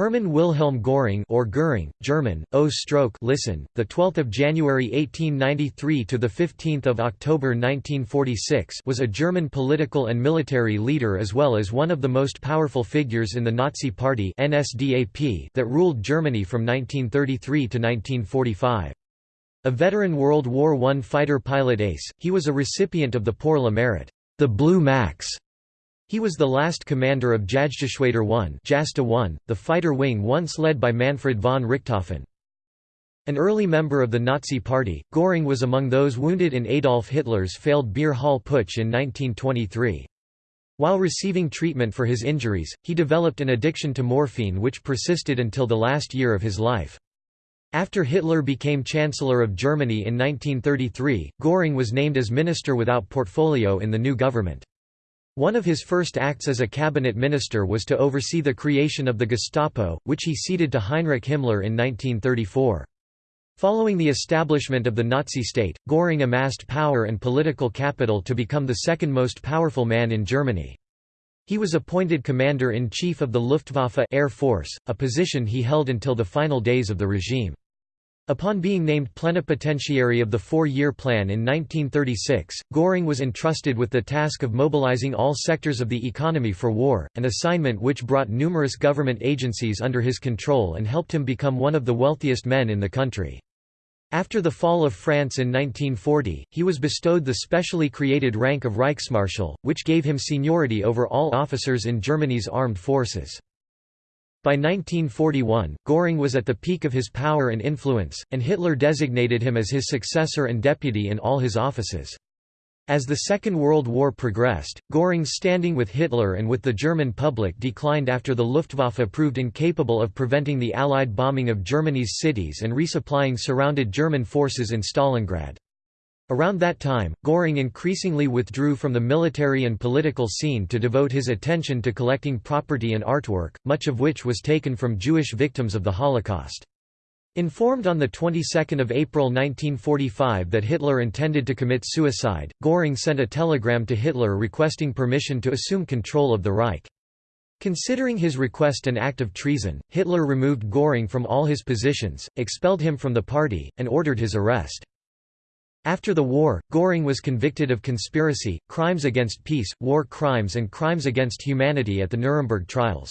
Hermann Wilhelm Göring or Göring, German, O stroke listen, the 12th of January 1893 to the 15th of October 1946 was a German political and military leader as well as one of the most powerful figures in the Nazi Party NSDAP that ruled Germany from 1933 to 1945. A veteran World War I fighter pilot ace, he was a recipient of the Pour le Mérite, the Blue Max he was the last commander of Jagdgeschwader 1, Jasta 1, the fighter wing once led by Manfred von Richthofen. An early member of the Nazi Party, Göring was among those wounded in Adolf Hitler's failed Beer Hall Putsch in 1923. While receiving treatment for his injuries, he developed an addiction to morphine which persisted until the last year of his life. After Hitler became Chancellor of Germany in 1933, Göring was named as minister without portfolio in the new government. One of his first acts as a cabinet minister was to oversee the creation of the Gestapo, which he ceded to Heinrich Himmler in 1934. Following the establishment of the Nazi state, Göring amassed power and political capital to become the second most powerful man in Germany. He was appointed commander-in-chief of the Luftwaffe Air Force, a position he held until the final days of the regime. Upon being named plenipotentiary of the four-year plan in 1936, Göring was entrusted with the task of mobilizing all sectors of the economy for war, an assignment which brought numerous government agencies under his control and helped him become one of the wealthiest men in the country. After the fall of France in 1940, he was bestowed the specially created rank of Reichsmarschall, which gave him seniority over all officers in Germany's armed forces. By 1941, Göring was at the peak of his power and influence, and Hitler designated him as his successor and deputy in all his offices. As the Second World War progressed, Göring's standing with Hitler and with the German public declined after the Luftwaffe proved incapable of preventing the Allied bombing of Germany's cities and resupplying surrounded German forces in Stalingrad. Around that time, Göring increasingly withdrew from the military and political scene to devote his attention to collecting property and artwork, much of which was taken from Jewish victims of the Holocaust. Informed on the 22nd of April 1945 that Hitler intended to commit suicide, Göring sent a telegram to Hitler requesting permission to assume control of the Reich. Considering his request an act of treason, Hitler removed Göring from all his positions, expelled him from the party, and ordered his arrest. After the war, Göring was convicted of conspiracy, crimes against peace, war crimes and crimes against humanity at the Nuremberg trials.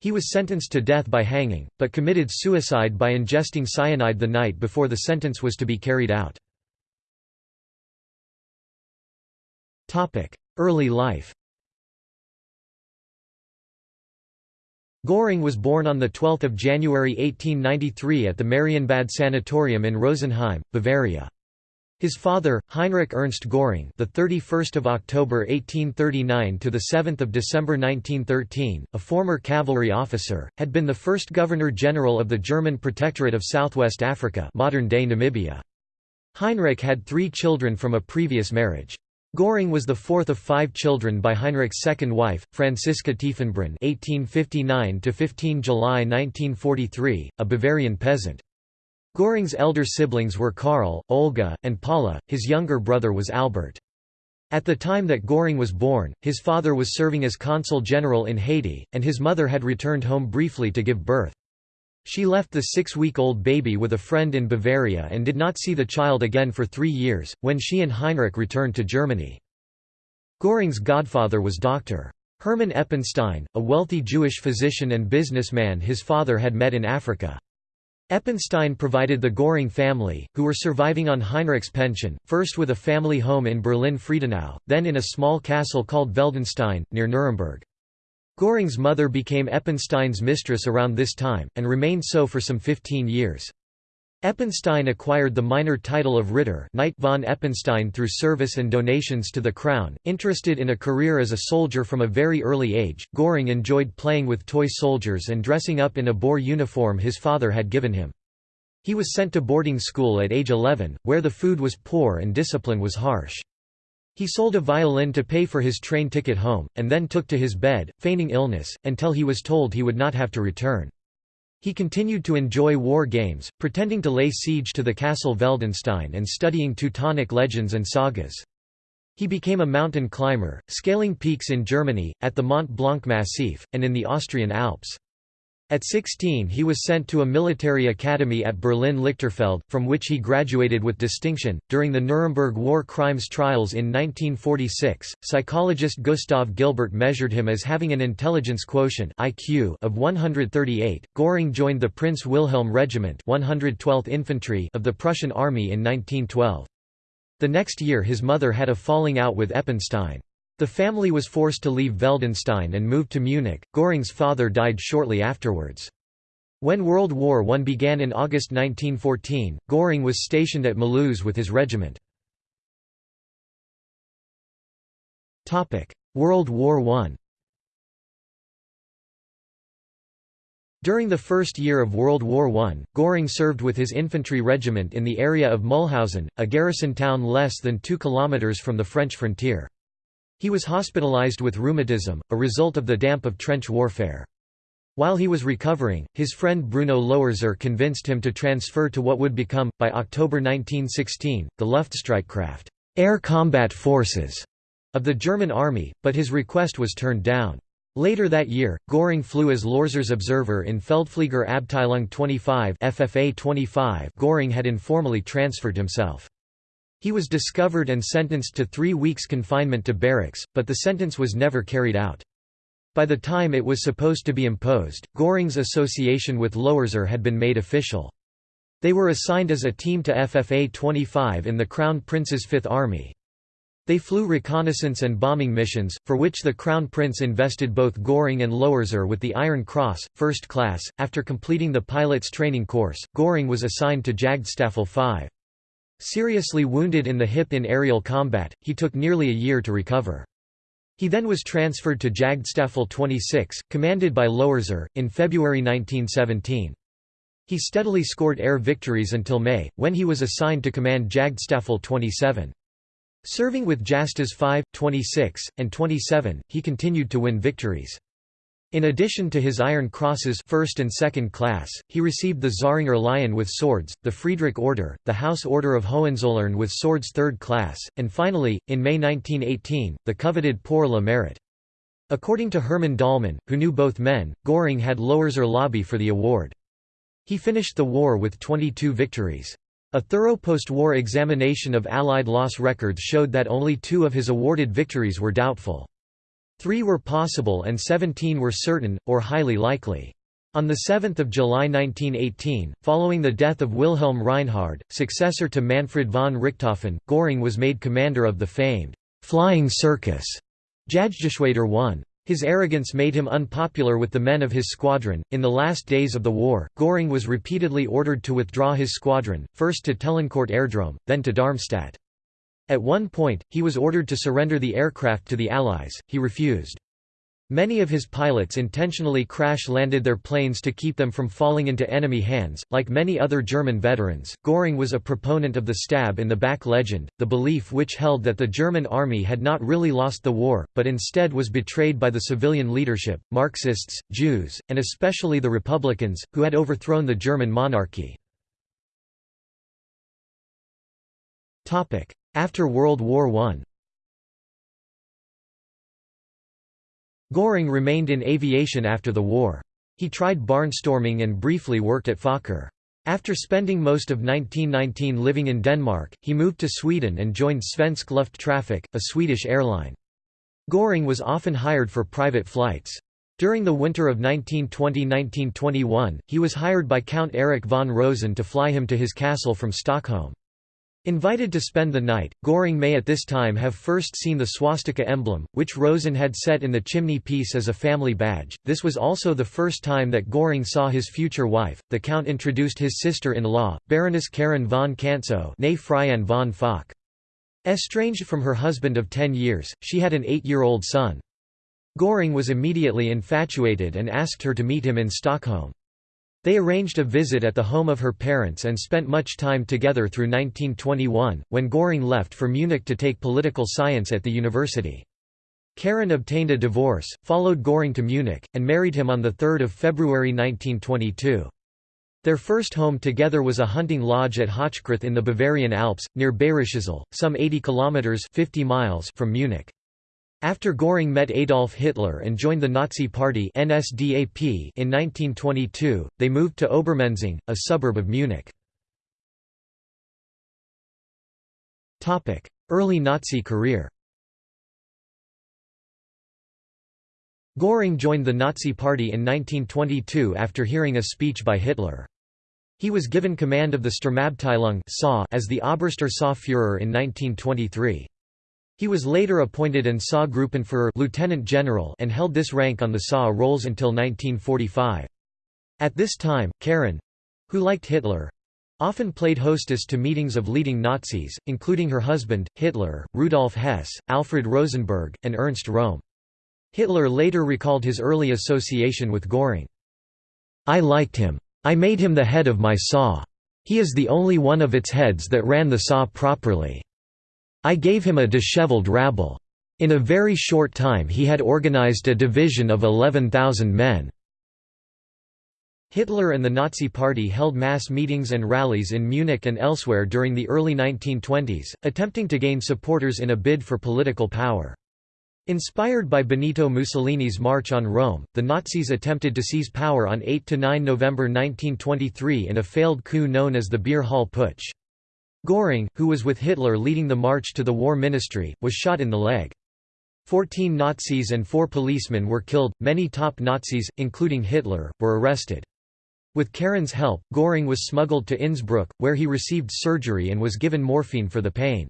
He was sentenced to death by hanging, but committed suicide by ingesting cyanide the night before the sentence was to be carried out. Early life Göring was born on 12 January 1893 at the Marienbad Sanatorium in Rosenheim, Bavaria. His father, Heinrich Ernst Göring, the 31st of October 1839 to the 7th of December 1913, a former cavalry officer, had been the first Governor-General of the German Protectorate of Southwest Africa, modern-day Namibia. Heinrich had 3 children from a previous marriage. Göring was the fourth of five children by Heinrich's second wife, Franziska Tiefenbrunn (1859–15 July 1943), a Bavarian peasant. Göring's elder siblings were Karl, Olga, and Paula, his younger brother was Albert. At the time that Göring was born, his father was serving as consul general in Haiti, and his mother had returned home briefly to give birth. She left the six-week-old baby with a friend in Bavaria and did not see the child again for three years, when she and Heinrich returned to Germany. Göring's godfather was Dr. Hermann Eppenstein, a wealthy Jewish physician and businessman his father had met in Africa. Eppenstein provided the Göring family, who were surviving on Heinrich's pension, first with a family home in Berlin-Friedenau, then in a small castle called Veldenstein, near Nuremberg. Göring's mother became Eppenstein's mistress around this time, and remained so for some 15 years. Eppenstein acquired the minor title of Ritter Knight von Eppenstein through service and donations to the crown. Interested in a career as a soldier from a very early age, Göring enjoyed playing with toy soldiers and dressing up in a Boer uniform his father had given him. He was sent to boarding school at age 11, where the food was poor and discipline was harsh. He sold a violin to pay for his train ticket home, and then took to his bed, feigning illness, until he was told he would not have to return. He continued to enjoy war games, pretending to lay siege to the castle Veldenstein and studying Teutonic legends and sagas. He became a mountain climber, scaling peaks in Germany, at the Mont Blanc Massif, and in the Austrian Alps. At 16 he was sent to a military academy at Berlin-Lichterfelde, from which he graduated with distinction. During the Nuremberg war crimes trials in 1946, psychologist Gustav Gilbert measured him as having an intelligence quotient IQ of 138. Göring joined the Prince Wilhelm Regiment 112th Infantry of the Prussian Army in 1912. The next year his mother had a falling out with Eppenstein. The family was forced to leave Veldenstein and moved to Munich. Göring's father died shortly afterwards. When World War I began in August 1914, Göring was stationed at Mulhouse with his regiment. World War I During the first year of World War I, Göring served with his infantry regiment in the area of Mulhausen, a garrison town less than two kilometres from the French frontier. He was hospitalized with rheumatism, a result of the damp of trench warfare. While he was recovering, his friend Bruno Loerzer convinced him to transfer to what would become, by October 1916, the Luftstreitkraft air combat forces of the German army, but his request was turned down. Later that year, Göring flew as Loerzer's observer in Feldflieger Abteilung 25 FFA 25 Göring had informally transferred himself. He was discovered and sentenced to three weeks confinement to barracks, but the sentence was never carried out. By the time it was supposed to be imposed, Göring's association with Loerzer had been made official. They were assigned as a team to FFA 25 in the Crown Prince's Fifth Army. They flew reconnaissance and bombing missions, for which the Crown Prince invested both Göring and Loerzer with the Iron Cross, first class. After completing the pilot's training course, Göring was assigned to Jagdstaffel 5. Seriously wounded in the hip in aerial combat, he took nearly a year to recover. He then was transferred to Jagdstaffel 26, commanded by Loerzer, in February 1917. He steadily scored air victories until May, when he was assigned to command Jagdstaffel 27. Serving with Jastas 5, 26, and 27, he continued to win victories. In addition to his Iron Crosses first and second class, he received the Zähringer Lion with swords, the Friedrich Order, the House Order of Hohenzollern with swords third class, and finally, in May 1918, the coveted Pour le Mérite. According to Hermann Dahlmann, who knew both men, Göring had Loerzer lobby for the award. He finished the war with 22 victories. A thorough post-war examination of Allied loss records showed that only two of his awarded victories were doubtful. Three were possible and 17 were certain, or highly likely. On 7 July 1918, following the death of Wilhelm Reinhard, successor to Manfred von Richthofen, Göring was made commander of the famed «flying circus» Jagdgeschwader 1. His arrogance made him unpopular with the men of his squadron. In the last days of the war, Göring was repeatedly ordered to withdraw his squadron, first to Tellancourt Airdrome, then to Darmstadt. At one point, he was ordered to surrender the aircraft to the Allies, he refused. Many of his pilots intentionally crash-landed their planes to keep them from falling into enemy hands. Like many other German veterans, Göring was a proponent of the stab in the back legend, the belief which held that the German army had not really lost the war, but instead was betrayed by the civilian leadership, Marxists, Jews, and especially the Republicans, who had overthrown the German monarchy. After World War I Göring remained in aviation after the war. He tried barnstorming and briefly worked at Fokker. After spending most of 1919 living in Denmark, he moved to Sweden and joined Svensk Lufttrafik, a Swedish airline. Göring was often hired for private flights. During the winter of 1920–1921, he was hired by Count Erich von Rosen to fly him to his castle from Stockholm. Invited to spend the night, Göring may at this time have first seen the swastika emblem, which Rosen had set in the chimney piece as a family badge. This was also the first time that Göring saw his future wife. The Count introduced his sister-in-law, Baroness Karen von Kantzow née von Fock. Estranged from her husband of ten years, she had an eight-year-old son. Göring was immediately infatuated and asked her to meet him in Stockholm. They arranged a visit at the home of her parents and spent much time together through 1921, when Göring left for Munich to take political science at the university. Karen obtained a divorce, followed Göring to Munich, and married him on 3 February 1922. Their first home together was a hunting lodge at Hochkreuz in the Bavarian Alps, near Bayrischzell, some 80 kilometers 50 miles from Munich. After Göring met Adolf Hitler and joined the Nazi Party NSDAP in 1922, they moved to Obermenzing, a suburb of Munich. Early Nazi career Göring joined the Nazi Party in 1922 after hearing a speech by Hitler. He was given command of the Sturmabteilung as the Oberster SA Führer in 1923. He was later appointed an SA Gruppenführer lieutenant general and held this rank on the SA rolls until 1945. At this time, Karen—who liked Hitler—often played hostess to meetings of leading Nazis, including her husband, Hitler, Rudolf Hess, Alfred Rosenberg, and Ernst Röhm. Hitler later recalled his early association with Göring. I liked him. I made him the head of my SA. He is the only one of its heads that ran the SA properly. I gave him a disheveled rabble. In a very short time he had organized a division of 11,000 men. Hitler and the Nazi Party held mass meetings and rallies in Munich and elsewhere during the early 1920s, attempting to gain supporters in a bid for political power. Inspired by Benito Mussolini's March on Rome, the Nazis attempted to seize power on 8–9 November 1923 in a failed coup known as the Beer Hall Putsch. Göring, who was with Hitler leading the march to the War Ministry, was shot in the leg. Fourteen Nazis and four policemen were killed, many top Nazis, including Hitler, were arrested. With Karen's help, Göring was smuggled to Innsbruck, where he received surgery and was given morphine for the pain.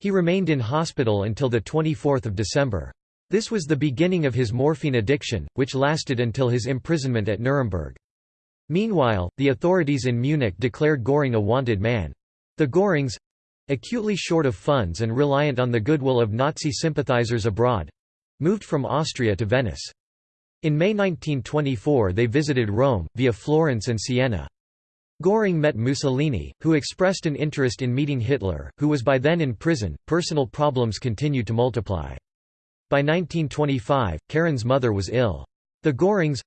He remained in hospital until 24 December. This was the beginning of his morphine addiction, which lasted until his imprisonment at Nuremberg. Meanwhile, the authorities in Munich declared Göring a wanted man. The Görings—acutely short of funds and reliant on the goodwill of Nazi sympathizers abroad—moved from Austria to Venice. In May 1924 they visited Rome, via Florence and Siena. Göring met Mussolini, who expressed an interest in meeting Hitler, who was by then in prison. Personal problems continued to multiply. By 1925, Karen's mother was ill. The Görings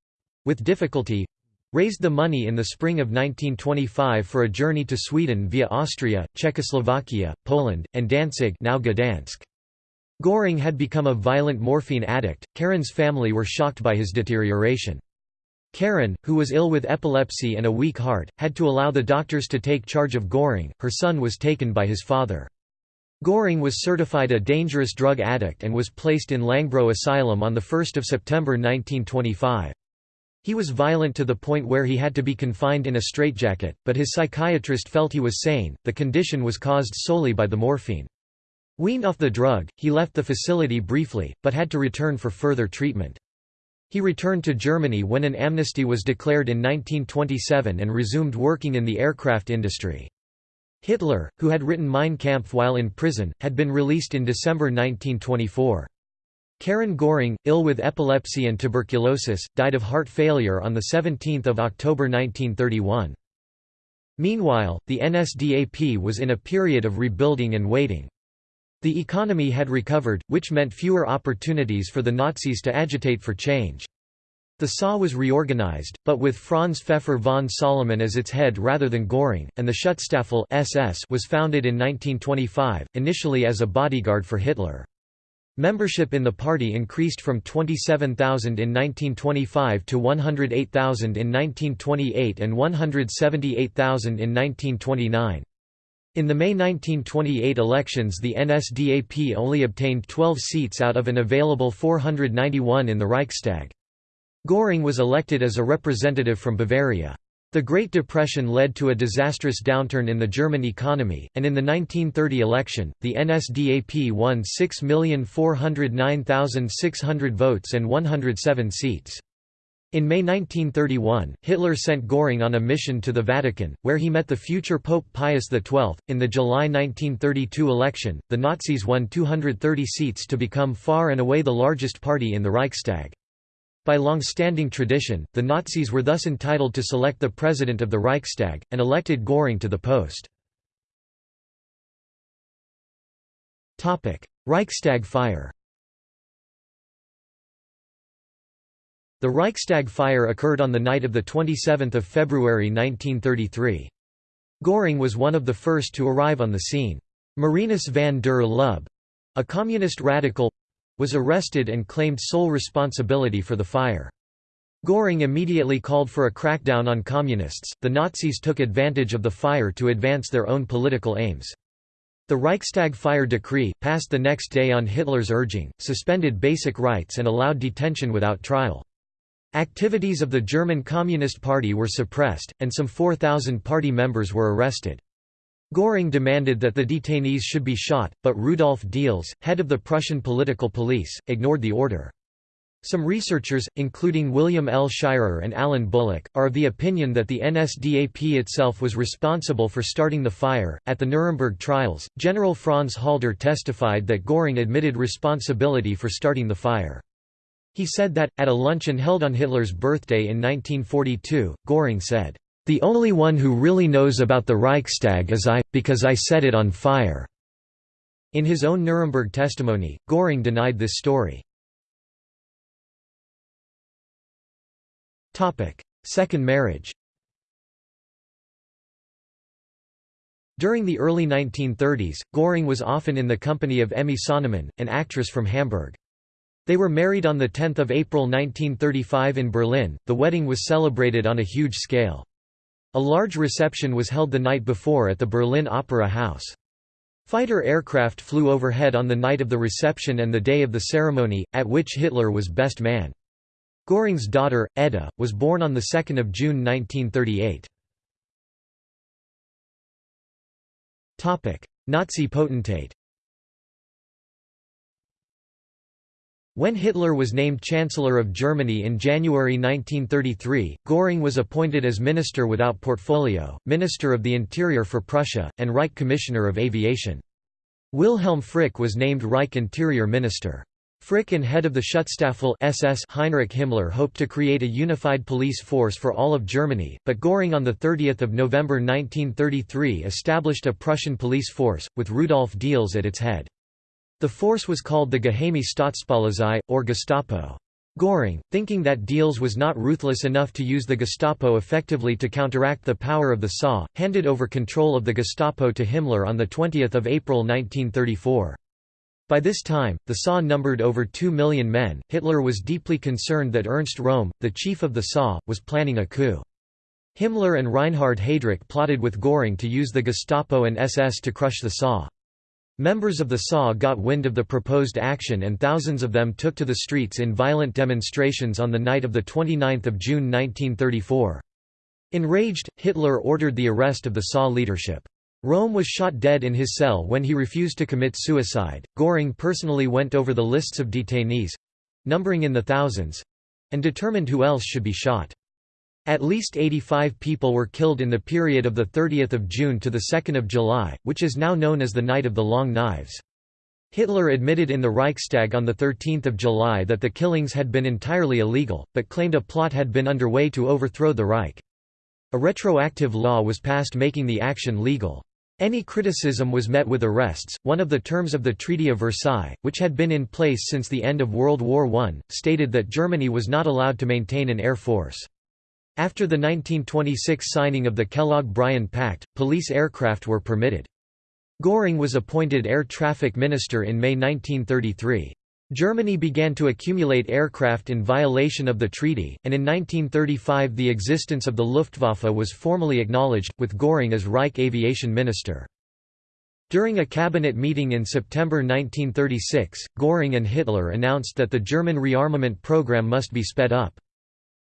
with difficulty raised the money in the spring of 1925 for a journey to Sweden via Austria, Czechoslovakia, Poland, and Danzig now Gdansk. Göring had become a violent morphine addict. Karen's family were shocked by his deterioration. Karen, who was ill with epilepsy and a weak heart, had to allow the doctors to take charge of Göring, her son was taken by his father. Göring was certified a dangerous drug addict and was placed in Langbro Asylum on 1 September 1925. He was violent to the point where he had to be confined in a straitjacket, but his psychiatrist felt he was sane, the condition was caused solely by the morphine. Weaned off the drug, he left the facility briefly, but had to return for further treatment. He returned to Germany when an amnesty was declared in 1927 and resumed working in the aircraft industry. Hitler, who had written Mein Kampf while in prison, had been released in December 1924. Karin Göring, ill with epilepsy and tuberculosis, died of heart failure on 17 October 1931. Meanwhile, the NSDAP was in a period of rebuilding and waiting. The economy had recovered, which meant fewer opportunities for the Nazis to agitate for change. The SA was reorganized, but with Franz Pfeffer von Salomon as its head rather than Göring, and the Schutzstaffel SS was founded in 1925, initially as a bodyguard for Hitler. Membership in the party increased from 27,000 in 1925 to 108,000 in 1928 and 178,000 in 1929. In the May 1928 elections the NSDAP only obtained 12 seats out of an available 491 in the Reichstag. Göring was elected as a representative from Bavaria. The Great Depression led to a disastrous downturn in the German economy, and in the 1930 election, the NSDAP won 6,409,600 votes and 107 seats. In May 1931, Hitler sent Göring on a mission to the Vatican, where he met the future Pope Pius XII. In the July 1932 election, the Nazis won 230 seats to become far and away the largest party in the Reichstag. By long-standing tradition, the Nazis were thus entitled to select the president of the Reichstag, and elected Göring to the post. Reichstag fire The Reichstag fire occurred on the night of 27 February 1933. Göring was one of the first to arrive on the scene. Marinus van der Lubbe—a communist radical, was arrested and claimed sole responsibility for the fire. Göring immediately called for a crackdown on communists. The Nazis took advantage of the fire to advance their own political aims. The Reichstag fire decree, passed the next day on Hitler's urging, suspended basic rights and allowed detention without trial. Activities of the German Communist Party were suppressed, and some 4,000 party members were arrested. Göring demanded that the detainees should be shot, but Rudolf Diels, head of the Prussian political police, ignored the order. Some researchers, including William L. Shirer and Alan Bullock, are of the opinion that the NSDAP itself was responsible for starting the fire. At the Nuremberg trials, General Franz Halder testified that Göring admitted responsibility for starting the fire. He said that, at a luncheon held on Hitler's birthday in 1942, Göring said, The only one who really knows about the Reichstag is I, because I set it on fire. In his own Nuremberg testimony, Göring denied this story. Second marriage During the early 1930s, Göring was often in the company of Emmy Sonnemann, an actress from Hamburg. They were married on 10 April 1935 in Berlin. The wedding was celebrated on a huge scale. A large reception was held the night before at the Berlin Opera House. Fighter aircraft flew overhead on the night of the reception and the day of the ceremony, at which Hitler was best man. Göring's daughter, Edda, was born on 2 June 1938. Nazi potentate When Hitler was named Chancellor of Germany in January 1933, Göring was appointed as Minister without portfolio, Minister of the Interior for Prussia, and Reich Commissioner of Aviation. Wilhelm Frick was named Reich Interior Minister. Frick and head of the Schutzstaffel SS Heinrich Himmler hoped to create a unified police force for all of Germany, but Göring on 30 November 1933 established a Prussian police force, with Rudolf Diels at its head. The force was called the Geheime Staatspolizei, or Gestapo. Göring, thinking that Diels was not ruthless enough to use the Gestapo effectively to counteract the power of the SA, handed over control of the Gestapo to Himmler on 20 April 1934. By this time, the SA numbered over 2 million men. Hitler was deeply concerned that Ernst Röhm, the chief of the SA, was planning a coup. Himmler and Reinhard Heydrich plotted with Göring to use the Gestapo and SS to crush the SA. Members of the SA got wind of the proposed action and thousands of them took to the streets in violent demonstrations on the night of 29 June 1934. Enraged, Hitler ordered the arrest of the SA leadership. Röhm was shot dead in his cell when he refused to commit suicide. Göring personally went over the lists of detainees numbering in the thousands and determined who else should be shot. At least 85 people were killed in the period of 30 June to 2 July, which is now known as the Night of the Long Knives. Hitler admitted in the Reichstag on 13 July that the killings had been entirely illegal, but claimed a plot had been underway to overthrow the Reich. A retroactive law was passed making the action legal. Any criticism was met with arrests. One of the terms of the Treaty of Versailles, which had been in place since the end of World War I, stated that Germany was not allowed to maintain an air force. After the 1926 signing of the Kellogg-Briand Pact, police aircraft were permitted. Göring was appointed air traffic minister in May 1933. Germany began to accumulate aircraft in violation of the treaty, and in 1935 the existence of the Luftwaffe was formally acknowledged, with Göring as Reich Aviation Minister. During a cabinet meeting in September 1936, Göring and Hitler announced that the German rearmament program must be sped up.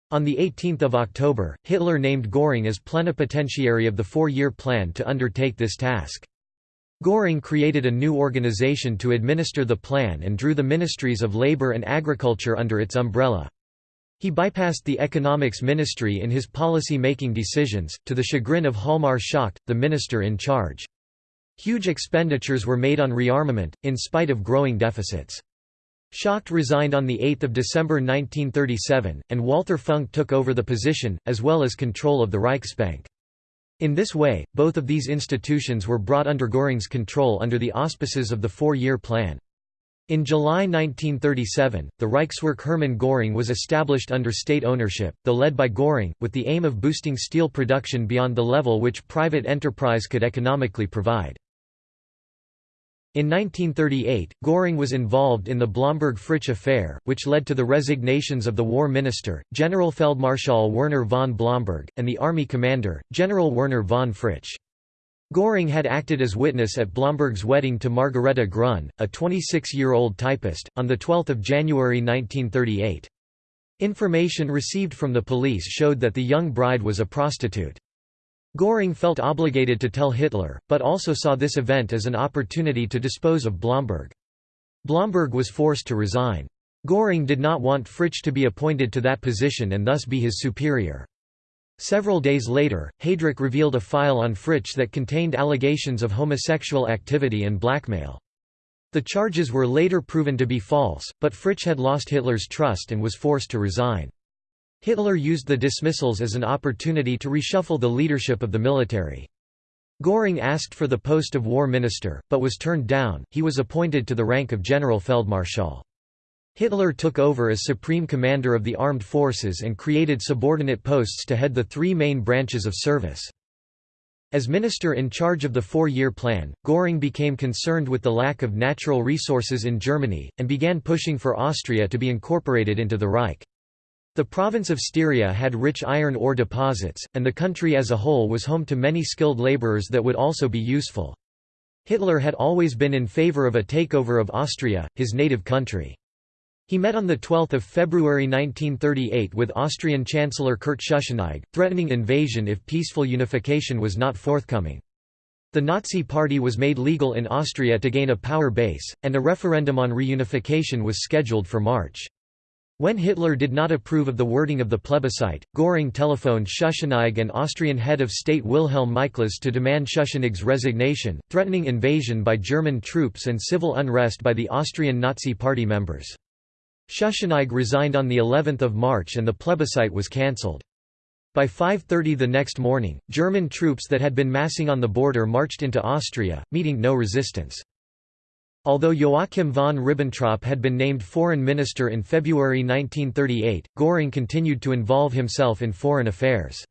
On 18 October, Hitler named Göring as plenipotentiary of the four-year plan to undertake this task. Göring created a new organization to administer the plan and drew the ministries of labor and agriculture under its umbrella. He bypassed the economics ministry in his policy-making decisions, to the chagrin of Hjalmar Schacht, the minister in charge. Huge expenditures were made on rearmament, in spite of growing deficits. Schacht resigned on 8 December 1937, and Walter Funk took over the position, as well as control of the Reichsbank. In this way, both of these institutions were brought under Göring's control under the auspices of the four-year plan. In July 1937, the Reichswerk Hermann Göring was established under state ownership, though led by Göring, with the aim of boosting steel production beyond the level which private enterprise could economically provide. In 1938, Göring was involved in the Blomberg-Fritsch affair, which led to the resignations of the war minister, General Generalfeldmarschall Werner von Blomberg, and the army commander, General Werner von Fritsch. Göring had acted as witness at Blomberg's wedding to Margareta Gruhn, a 26-year-old typist, on 12 January 1938. Information received from the police showed that the young bride was a prostitute. Göring felt obligated to tell Hitler, but also saw this event as an opportunity to dispose of Blomberg. Blomberg was forced to resign. Göring did not want Fritsch to be appointed to that position and thus be his superior. Several days later, Heydrich revealed a file on Fritsch that contained allegations of homosexual activity and blackmail. The charges were later proven to be false, but Fritsch had lost Hitler's trust and was forced to resign. Hitler used the dismissals as an opportunity to reshuffle the leadership of the military. Göring asked for the post of war minister, but was turned down, he was appointed to the rank of General Feldmarschall. Hitler took over as supreme commander of the armed forces and created subordinate posts to head the three main branches of service. As minister in charge of the four-year plan, Göring became concerned with the lack of natural resources in Germany, and began pushing for Austria to be incorporated into the Reich. The province of Styria had rich iron ore deposits, and the country as a whole was home to many skilled laborers that would also be useful. Hitler had always been in favor of a takeover of Austria, his native country. He met on 12 February 1938 with Austrian Chancellor Kurt Schuschnigg, threatening invasion if peaceful unification was not forthcoming. The Nazi Party was made legal in Austria to gain a power base, and a referendum on reunification was scheduled for March. When Hitler did not approve of the wording of the plebiscite, Göring telephoned Schuschnigg and Austrian head of state Wilhelm Miklas to demand Schuschnigg's resignation, threatening invasion by German troops and civil unrest by the Austrian Nazi Party members. Schuschnigg resigned on the 11th of March and the plebiscite was cancelled. By 5.30 the next morning, German troops that had been massing on the border marched into Austria, meeting no resistance. Although Joachim von Ribbentrop had been named foreign minister in February 1938, Göring continued to involve himself in foreign affairs.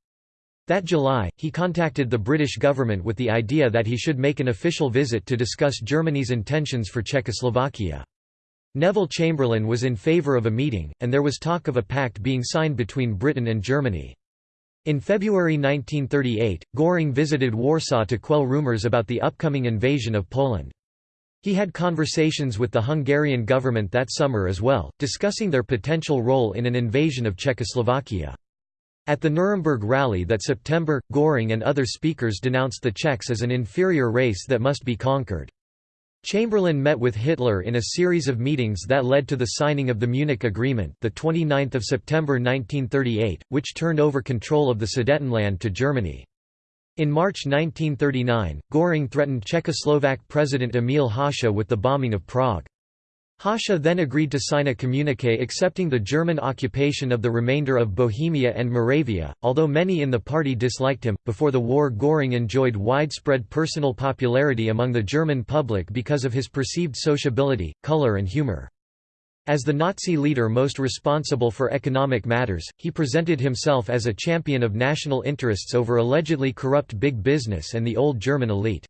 That July, he contacted the British government with the idea that he should make an official visit to discuss Germany's intentions for Czechoslovakia. Neville Chamberlain was in favour of a meeting, and there was talk of a pact being signed between Britain and Germany. In February 1938, Göring visited Warsaw to quell rumours about the upcoming invasion of Poland. He had conversations with the Hungarian government that summer as well, discussing their potential role in an invasion of Czechoslovakia. At the Nuremberg rally that September, Göring and other speakers denounced the Czechs as an inferior race that must be conquered. Chamberlain met with Hitler in a series of meetings that led to the signing of the Munich Agreement, the 29th of September 1938, which turned over control of the Sudetenland to Germany. In March 1939, Göring threatened Czechoslovak President Emil Hácha with the bombing of Prague. Hácha then agreed to sign a communiqué accepting the German occupation of the remainder of Bohemia and Moravia, although many in the party disliked him. Before the war, Göring enjoyed widespread personal popularity among the German public because of his perceived sociability, color, and humor. As the Nazi leader most responsible for economic matters, he presented himself as a champion of national interests over allegedly corrupt big business and the old German elite.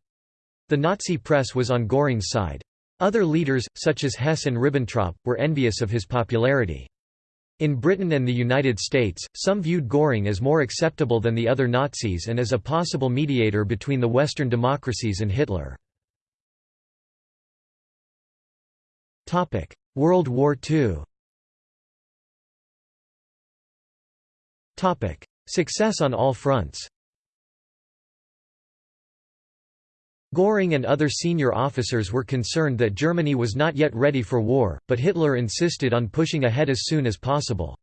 The Nazi press was on Göring's side. Other leaders, such as Hess and Ribbentrop, were envious of his popularity. In Britain and the United States, some viewed Göring as more acceptable than the other Nazis and as a possible mediator between the Western democracies and Hitler. World War II Success on all fronts Göring and other senior officers were concerned that Germany was not yet ready for war, but Hitler insisted on pushing ahead as soon as possible.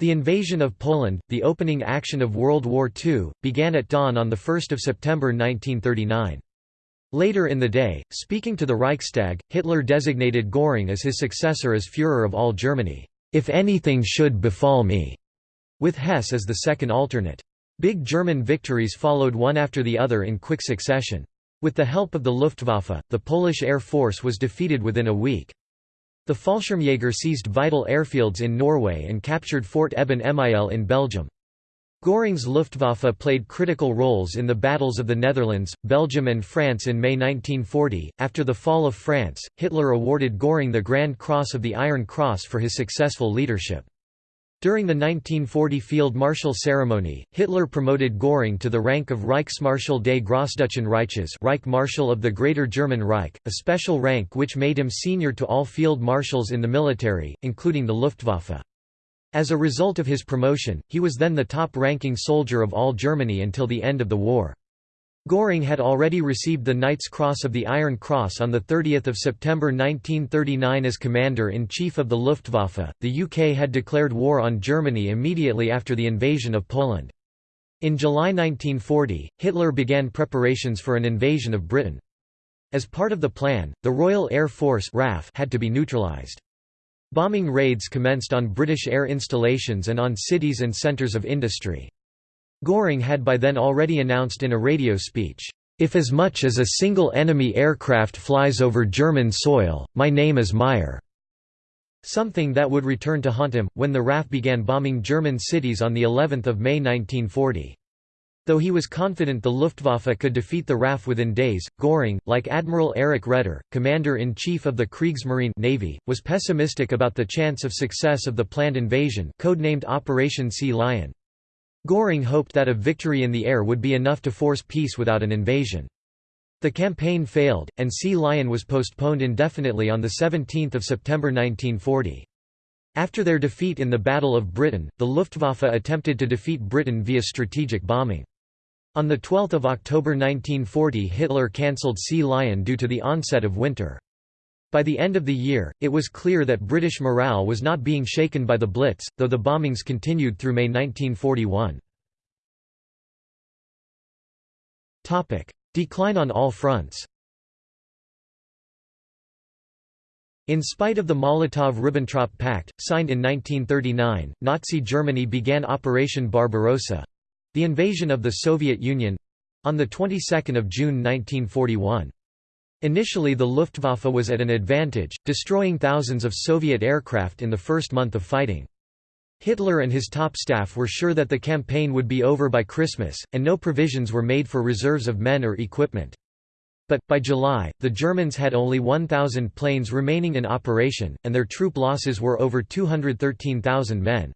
The invasion of Poland, the opening action of World War II, began at dawn on 1 September 1939. Later in the day, speaking to the Reichstag, Hitler designated Göring as his successor as Führer of all Germany, "...if anything should befall me", with Hess as the second alternate. Big German victories followed one after the other in quick succession. With the help of the Luftwaffe, the Polish Air Force was defeated within a week. The Fallschirmjäger seized vital airfields in Norway and captured Fort Eben Emael in Belgium. Göring's Luftwaffe played critical roles in the battles of the Netherlands, Belgium, and France in May 1940. After the fall of France, Hitler awarded Göring the Grand Cross of the Iron Cross for his successful leadership. During the 1940 Field Marshal ceremony, Hitler promoted Göring to the rank of Reichsmarschall des Großdeutschen Reiches Reich Marshal of the Greater German Reich, a special rank which made him senior to all field marshals in the military, including the Luftwaffe. As a result of his promotion, he was then the top-ranking soldier of all Germany until the end of the war. Göring had already received the Knight's Cross of the Iron Cross on 30 September 1939 as Commander-in-Chief of the Luftwaffe. The UK had declared war on Germany immediately after the invasion of Poland. In July 1940, Hitler began preparations for an invasion of Britain. As part of the plan, the Royal Air Force had to be neutralised. Bombing raids commenced on British air installations and on cities and centres of industry. Göring had by then already announced in a radio speech, "...if as much as a single enemy aircraft flies over German soil, my name is Meyer." Something that would return to haunt him, when the RAF began bombing German cities on of May 1940. Though he was confident the Luftwaffe could defeat the RAF within days, Göring, like Admiral Erich Raeder, commander-in-chief of the Kriegsmarine Navy, was pessimistic about the chance of success of the planned invasion codenamed Operation Sea Lion. Göring hoped that a victory in the air would be enough to force peace without an invasion. The campaign failed, and Sea Lion was postponed indefinitely on 17 September 1940. After their defeat in the Battle of Britain, the Luftwaffe attempted to defeat Britain via strategic bombing. On 12 October 1940 Hitler cancelled Sea Lion due to the onset of winter. By the end of the year, it was clear that British morale was not being shaken by the Blitz, though the bombings continued through May 1941. Decline on all fronts In spite of the Molotov–Ribbentrop Pact, signed in 1939, Nazi Germany began Operation Barbarossa, the invasion of the Soviet Union—on the 22nd of June 1941. Initially the Luftwaffe was at an advantage, destroying thousands of Soviet aircraft in the first month of fighting. Hitler and his top staff were sure that the campaign would be over by Christmas, and no provisions were made for reserves of men or equipment. But, by July, the Germans had only 1,000 planes remaining in operation, and their troop losses were over 213,000 men.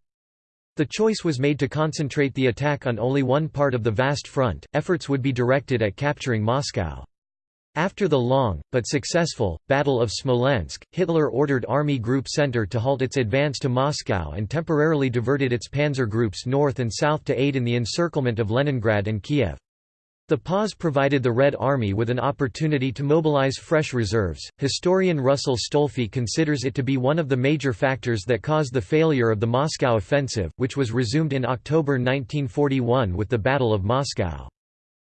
The choice was made to concentrate the attack on only one part of the vast front, efforts would be directed at capturing Moscow. After the long, but successful, Battle of Smolensk, Hitler ordered Army Group Center to halt its advance to Moscow and temporarily diverted its panzer groups north and south to aid in the encirclement of Leningrad and Kiev. The pause provided the Red Army with an opportunity to mobilize fresh reserves. Historian Russell Stolfi considers it to be one of the major factors that caused the failure of the Moscow offensive, which was resumed in October 1941 with the Battle of Moscow.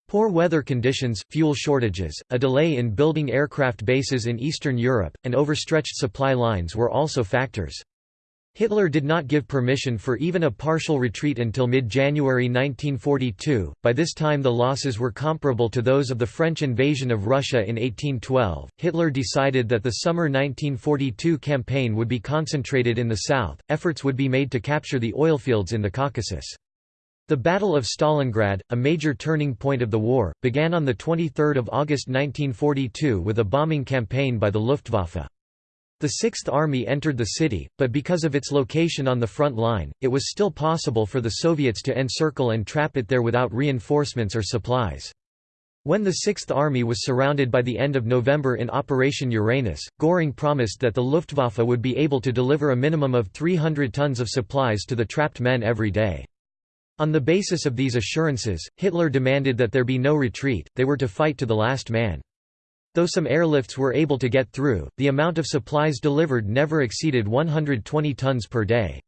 Poor weather conditions, fuel shortages, a delay in building aircraft bases in Eastern Europe, and overstretched supply lines were also factors. Hitler did not give permission for even a partial retreat until mid-January 1942, by this time the losses were comparable to those of the French invasion of Russia in 1812. Hitler decided that the summer 1942 campaign would be concentrated in the south, efforts would be made to capture the oilfields in the Caucasus. The Battle of Stalingrad, a major turning point of the war, began on 23 August 1942 with a bombing campaign by the Luftwaffe. The Sixth Army entered the city, but because of its location on the front line, it was still possible for the Soviets to encircle and trap it there without reinforcements or supplies. When the Sixth Army was surrounded by the end of November in Operation Uranus, Göring promised that the Luftwaffe would be able to deliver a minimum of 300 tons of supplies to the trapped men every day. On the basis of these assurances, Hitler demanded that there be no retreat, they were to fight to the last man. Though some airlifts were able to get through, the amount of supplies delivered never exceeded 120 tons per day.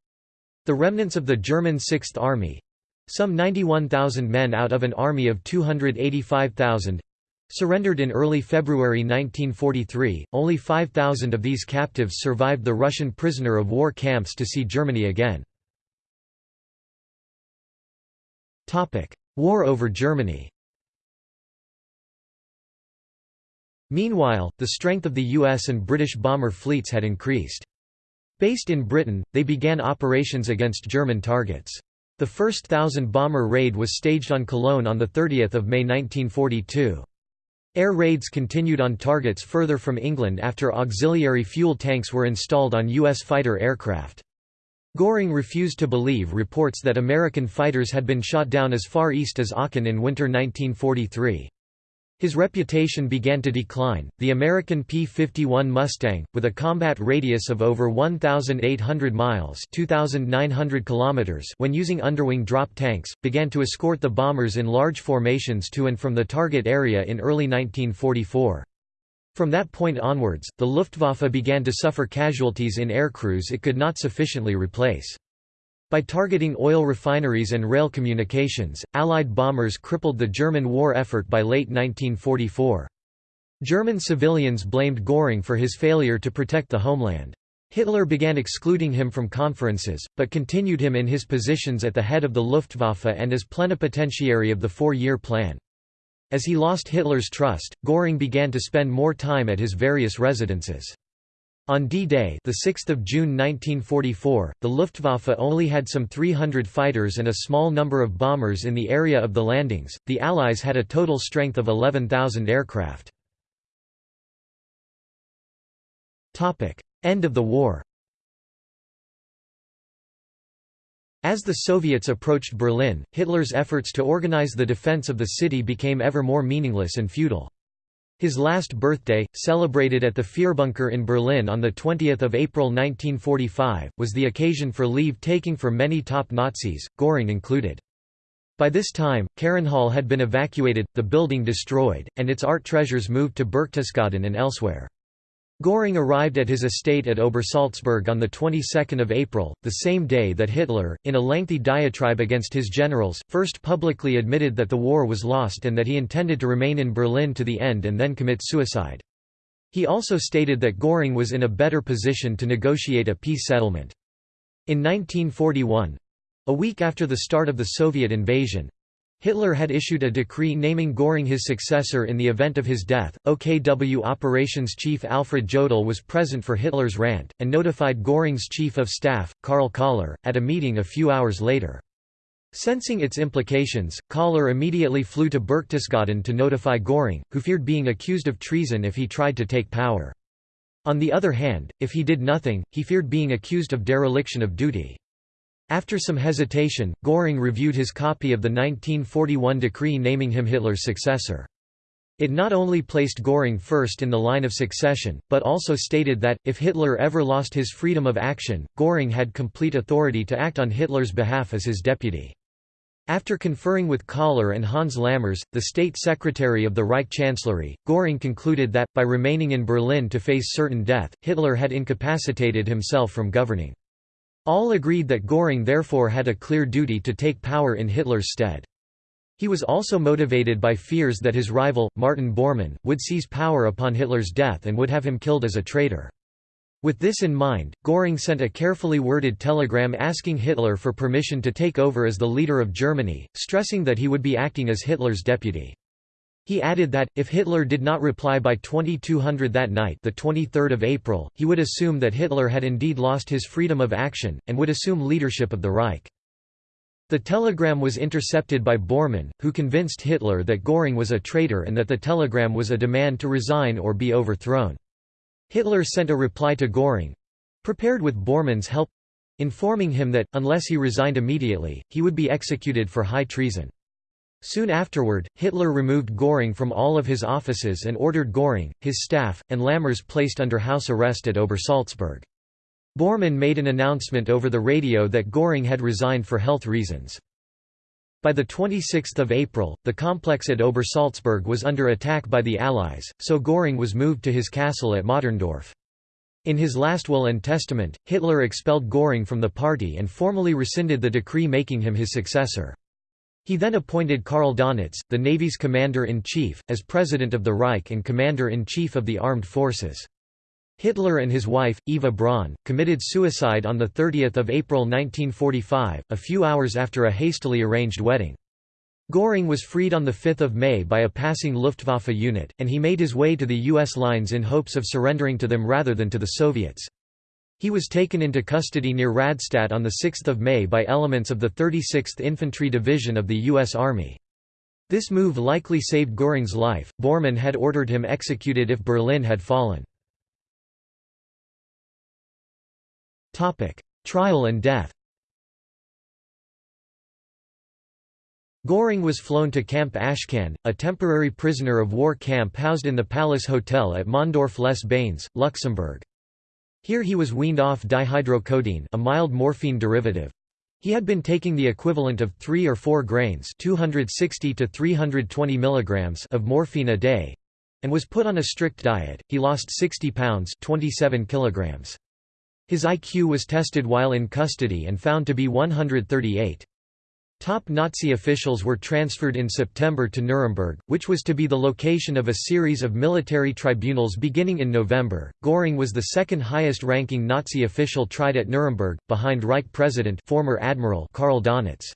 The remnants of the German Sixth Army—some 91,000 men out of an army of 285,000, surrendered in early February 1943. Only 5,000 of these captives survived the Russian prisoner of war camps to see Germany again. War over Germany Meanwhile, the strength of the US and British bomber fleets had increased. Based in Britain, they began operations against German targets. The first thousand-bomber raid was staged on Cologne on 30 May 1942. Air raids continued on targets further from England after auxiliary fuel tanks were installed on U.S. fighter aircraft. Göring refused to believe reports that American fighters had been shot down as far east as Aachen in winter 1943. His reputation began to decline. The American P-51 Mustang, with a combat radius of over 1,800 miles (2,900 kilometers) when using underwing drop tanks, began to escort the bombers in large formations to and from the target area in early 1944. From that point onwards, the Luftwaffe began to suffer casualties in aircrews it could not sufficiently replace. By targeting oil refineries and rail communications, Allied bombers crippled the German war effort by late 1944. German civilians blamed Göring for his failure to protect the homeland. Hitler began excluding him from conferences, but continued him in his positions at the head of the Luftwaffe and as plenipotentiary of the four-year plan. As he lost Hitler's trust, Göring began to spend more time at his various residences. On D-Day, the 6th of June 1944, the Luftwaffe only had some 300 fighters and a small number of bombers in the area of the landings. The Allies had a total strength of 11,000 aircraft. Topic: End of the war. As the Soviets approached Berlin, Hitler's efforts to organize the defense of the city became ever more meaningless and futile. His last birthday, celebrated at the Führerbunker in Berlin on 20 April 1945, was the occasion for leave-taking for many top Nazis, Göring included. By this time, Carinhall had been evacuated, the building destroyed, and its art treasures moved to Berchtesgaden and elsewhere. Göring arrived at his estate at Obersalzberg on the 22nd of April, the same day that Hitler, in a lengthy diatribe against his generals, first publicly admitted that the war was lost and that he intended to remain in Berlin to the end and then commit suicide. He also stated that Göring was in a better position to negotiate a peace settlement. In 1941—a week after the start of the Soviet invasion, Hitler had issued a decree naming Göring his successor in the event of his death. OKW operations chief Alfred Jodl was present for Hitler's rant, and notified Göring's chief of staff, Karl Koller, at a meeting a few hours later. Sensing its implications, Koller immediately flew to Berchtesgaden to notify Göring, who feared being accused of treason if he tried to take power. On the other hand, if he did nothing, he feared being accused of dereliction of duty. After some hesitation, Göring reviewed his copy of the 1941 decree naming him Hitler's successor. It not only placed Göring first in the line of succession, but also stated that, if Hitler ever lost his freedom of action, Göring had complete authority to act on Hitler's behalf as his deputy. After conferring with Koller and Hans Lammers, the state secretary of the Reich Chancellery, Göring concluded that, by remaining in Berlin to face certain death, Hitler had incapacitated himself from governing. All agreed that Göring therefore had a clear duty to take power in Hitler's stead. He was also motivated by fears that his rival, Martin Bormann, would seize power upon Hitler's death and would have him killed as a traitor. With this in mind, Göring sent a carefully worded telegram asking Hitler for permission to take over as the leader of Germany, stressing that he would be acting as Hitler's deputy. He added that, if Hitler did not reply by 2200 that night the 23rd of April, he would assume that Hitler had indeed lost his freedom of action, and would assume leadership of the Reich. The telegram was intercepted by Bormann, who convinced Hitler that Göring was a traitor and that the telegram was a demand to resign or be overthrown. Hitler sent a reply to Göring—prepared with Bormann's help—informing him that, unless he resigned immediately, he would be executed for high treason. Soon afterward, Hitler removed Göring from all of his offices and ordered Göring, his staff, and Lammers placed under house arrest at Obersalzberg. Bormann made an announcement over the radio that Göring had resigned for health reasons. By 26 April, the complex at Obersalzberg was under attack by the Allies, so Göring was moved to his castle at Mauterndorf. In his last will and testament, Hitler expelled Göring from the party and formally rescinded the decree making him his successor. He then appointed Karl Dönitz, the Navy's commander-in-chief, as president of the Reich and commander-in-chief of the armed forces. Hitler and his wife, Eva Braun, committed suicide on 30 April 1945, a few hours after a hastily arranged wedding. Göring was freed on 5 May by a passing Luftwaffe unit, and he made his way to the U.S. lines in hopes of surrendering to them rather than to the Soviets. He was taken into custody near Radstadt on 6 May by elements of the 36th Infantry Division of the U.S. Army. This move likely saved Göring's life. Bormann had ordered him executed if Berlin had fallen. Topic: Trial and death Göring was flown to Camp Ashcan, a temporary prisoner of war camp housed in the Palace Hotel at Mondorf-les-Bains, Luxembourg. Here he was weaned off dihydrocodeine a mild morphine derivative. He had been taking the equivalent of 3 or 4 grains 260 to 320 milligrams of morphine a day and was put on a strict diet. He lost 60 pounds 27 kilograms. His IQ was tested while in custody and found to be 138. Top Nazi officials were transferred in September to Nuremberg, which was to be the location of a series of military tribunals beginning in November. Göring was the second highest ranking Nazi official tried at Nuremberg, behind Reich President former Admiral Karl Dönitz.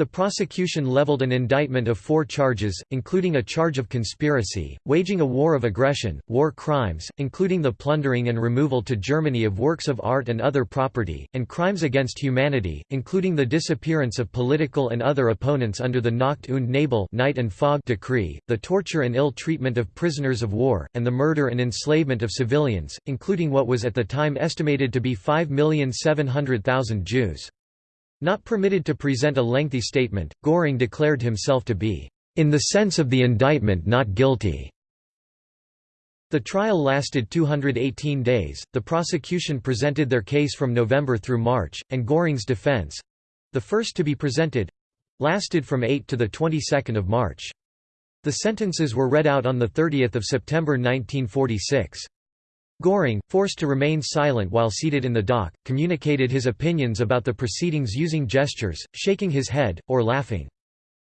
The prosecution leveled an indictment of four charges, including a charge of conspiracy, waging a war of aggression, war crimes, including the plundering and removal to Germany of works of art and other property, and crimes against humanity, including the disappearance of political and other opponents under the Nacht und Nebel night and fog decree, the torture and ill treatment of prisoners of war, and the murder and enslavement of civilians, including what was at the time estimated to be 5,700,000 Jews. Not permitted to present a lengthy statement, Göring declared himself to be, "...in the sense of the indictment not guilty." The trial lasted 218 days, the prosecution presented their case from November through March, and Göring's defense—the first to be presented—lasted from 8 to the 22nd of March. The sentences were read out on 30 September 1946. Göring, forced to remain silent while seated in the dock, communicated his opinions about the proceedings using gestures, shaking his head, or laughing.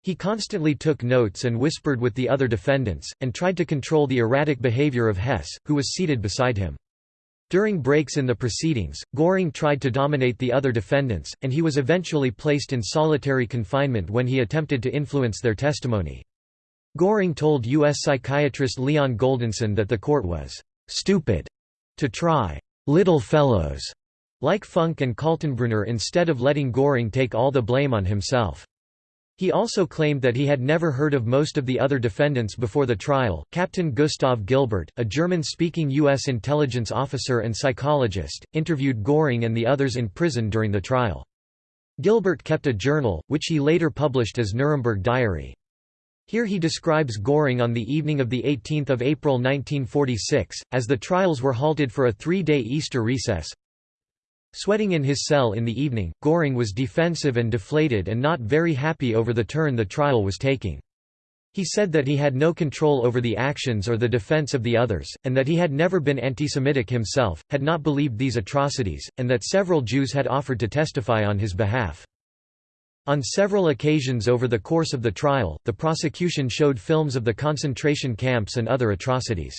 He constantly took notes and whispered with the other defendants, and tried to control the erratic behavior of Hess, who was seated beside him. During breaks in the proceedings, Göring tried to dominate the other defendants, and he was eventually placed in solitary confinement when he attempted to influence their testimony. Göring told U.S. psychiatrist Leon Goldensohn that the court was «stupid» to try «little fellows» like Funk and Kaltenbrunner instead of letting Göring take all the blame on himself. He also claimed that he had never heard of most of the other defendants before the trial. Captain Gustav Gilbert, a German speaking U.S. intelligence officer and psychologist, interviewed Göring and the others in prison during the trial. Gilbert kept a journal, which he later published as Nuremberg Diary. Here he describes Göring on the evening of 18 April 1946, as the trials were halted for a three-day Easter recess. Sweating in his cell in the evening, Göring was defensive and deflated and not very happy over the turn the trial was taking. He said that he had no control over the actions or the defense of the others, and that he had never been anti-Semitic himself, had not believed these atrocities, and that several Jews had offered to testify on his behalf. On several occasions over the course of the trial, the prosecution showed films of the concentration camps and other atrocities.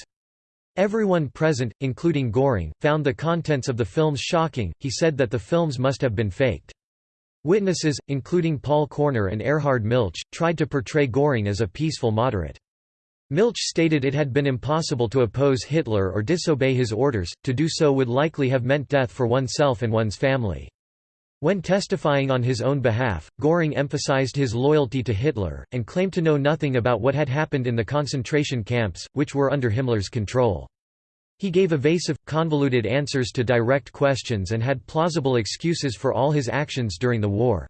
Everyone present, including Göring, found the contents of the films shocking, he said that the films must have been faked. Witnesses, including Paul Körner and Erhard Milch, tried to portray Göring as a peaceful moderate. Milch stated it had been impossible to oppose Hitler or disobey his orders, to do so would likely have meant death for oneself and one's family. When testifying on his own behalf, Göring emphasized his loyalty to Hitler, and claimed to know nothing about what had happened in the concentration camps, which were under Himmler's control. He gave evasive, convoluted answers to direct questions and had plausible excuses for all his actions during the war.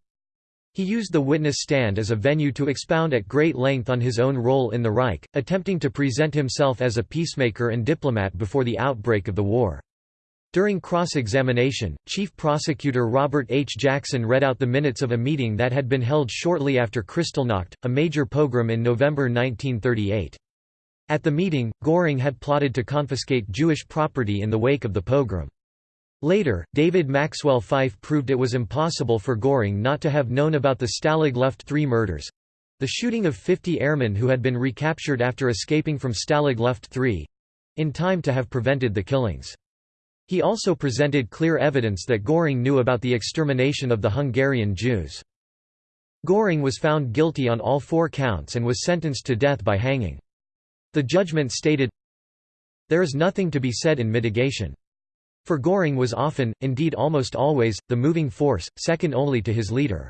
He used the witness stand as a venue to expound at great length on his own role in the Reich, attempting to present himself as a peacemaker and diplomat before the outbreak of the war. During cross-examination, Chief Prosecutor Robert H. Jackson read out the minutes of a meeting that had been held shortly after Kristallnacht, a major pogrom in November 1938. At the meeting, Göring had plotted to confiscate Jewish property in the wake of the pogrom. Later, David Maxwell Fyfe proved it was impossible for Göring not to have known about the Stalag Luft III murders—the shooting of 50 airmen who had been recaptured after escaping from Stalag Luft III—in time to have prevented the killings. He also presented clear evidence that Göring knew about the extermination of the Hungarian Jews. Göring was found guilty on all four counts and was sentenced to death by hanging. The judgment stated, There is nothing to be said in mitigation. For Göring was often, indeed almost always, the moving force, second only to his leader.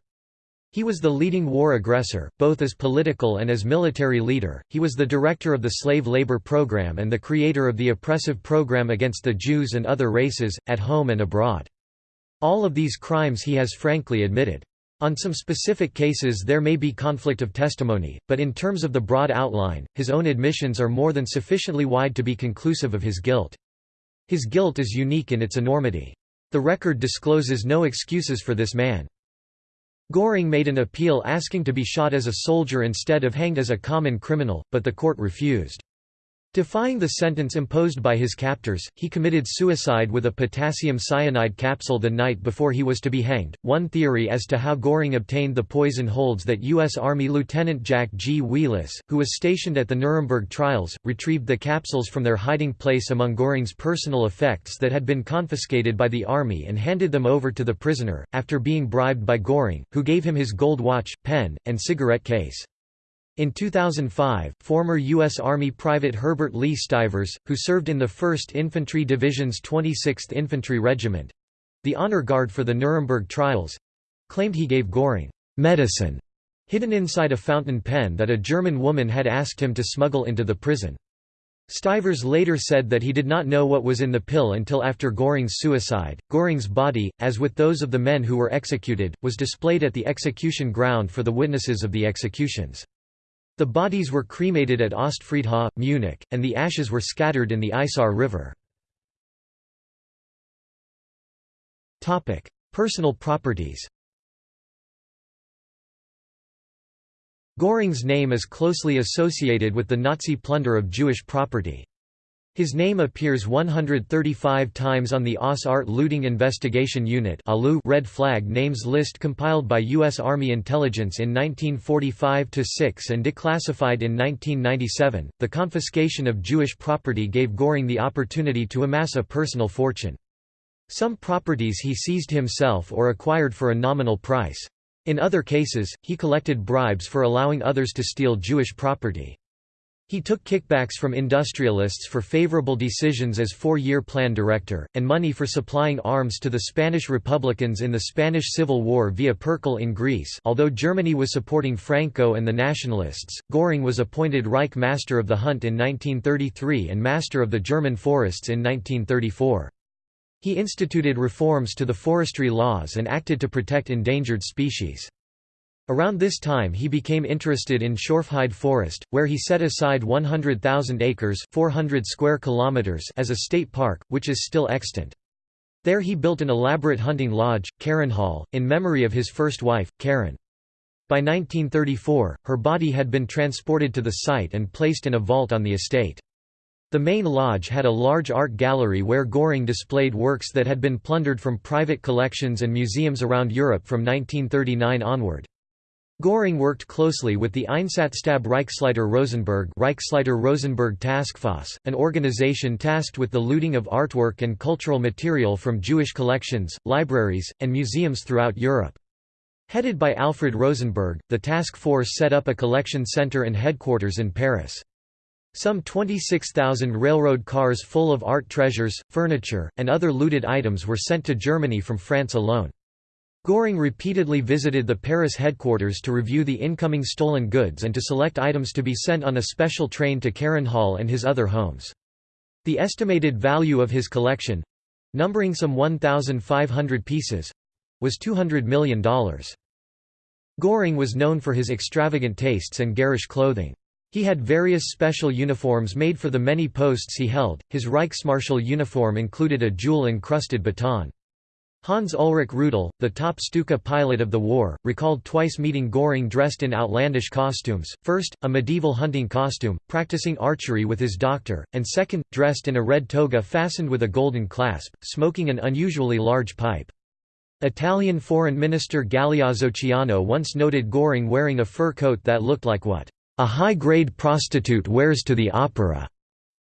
He was the leading war aggressor, both as political and as military leader. He was the director of the slave labor program and the creator of the oppressive program against the Jews and other races, at home and abroad. All of these crimes he has frankly admitted. On some specific cases there may be conflict of testimony, but in terms of the broad outline, his own admissions are more than sufficiently wide to be conclusive of his guilt. His guilt is unique in its enormity. The record discloses no excuses for this man. Göring made an appeal asking to be shot as a soldier instead of hanged as a common criminal, but the court refused. Defying the sentence imposed by his captors, he committed suicide with a potassium cyanide capsule the night before he was to be hanged. One theory as to how Göring obtained the poison holds that U.S. Army Lieutenant Jack G. Wheelis, who was stationed at the Nuremberg trials, retrieved the capsules from their hiding place among Göring's personal effects that had been confiscated by the Army and handed them over to the prisoner, after being bribed by Göring, who gave him his gold watch, pen, and cigarette case. In 2005, former U.S. Army Private Herbert Lee Stivers, who served in the 1st Infantry Division's 26th Infantry Regiment—the honor guard for the Nuremberg trials—claimed he gave Göring medicine hidden inside a fountain pen that a German woman had asked him to smuggle into the prison. Stivers later said that he did not know what was in the pill until after Göring's suicide. Göring's body, as with those of the men who were executed, was displayed at the execution ground for the witnesses of the executions. The bodies were cremated at Ostfriedhof, Munich, and the ashes were scattered in the Isar River. Personal properties Göring's name is closely associated with the Nazi plunder of Jewish property. His name appears 135 times on the OSS Art Looting Investigation Unit Red Flag Names list compiled by U.S. Army Intelligence in 1945-6 and declassified in 1997. The confiscation of Jewish property gave Göring the opportunity to amass a personal fortune. Some properties he seized himself or acquired for a nominal price. In other cases, he collected bribes for allowing others to steal Jewish property. He took kickbacks from industrialists for favorable decisions as four-year plan director, and money for supplying arms to the Spanish Republicans in the Spanish Civil War via Pyrkal in Greece although Germany was supporting Franco and the Nationalists, Göring was appointed Reich Master of the Hunt in 1933 and Master of the German Forests in 1934. He instituted reforms to the forestry laws and acted to protect endangered species. Around this time he became interested in Schorfheide Forest, where he set aside 100,000 acres 400 square kilometers as a state park, which is still extant. There he built an elaborate hunting lodge, Carinhall, in memory of his first wife, Carin. By 1934, her body had been transported to the site and placed in a vault on the estate. The main lodge had a large art gallery where Göring displayed works that had been plundered from private collections and museums around Europe from 1939 onward. Göring worked closely with the Einsatzstab Reichsleiter Rosenberg Reichsleiter Rosenberg Taskforce, an organization tasked with the looting of artwork and cultural material from Jewish collections, libraries, and museums throughout Europe. Headed by Alfred Rosenberg, the task force set up a collection center and headquarters in Paris. Some 26,000 railroad cars full of art treasures, furniture, and other looted items were sent to Germany from France alone. Göring repeatedly visited the Paris headquarters to review the incoming stolen goods and to select items to be sent on a special train to Hall and his other homes. The estimated value of his collection—numbering some 1,500 pieces—was $200 million. Göring was known for his extravagant tastes and garish clothing. He had various special uniforms made for the many posts he held. His Reichsmarschall uniform included a jewel-encrusted baton. Hans Ulrich Rudel, the top Stuka pilot of the war, recalled twice meeting Göring dressed in outlandish costumes, first, a medieval hunting costume, practicing archery with his doctor, and second, dressed in a red toga fastened with a golden clasp, smoking an unusually large pipe. Italian Foreign Minister Galeazzo Ciano once noted Göring wearing a fur coat that looked like what, "...a high-grade prostitute wears to the opera."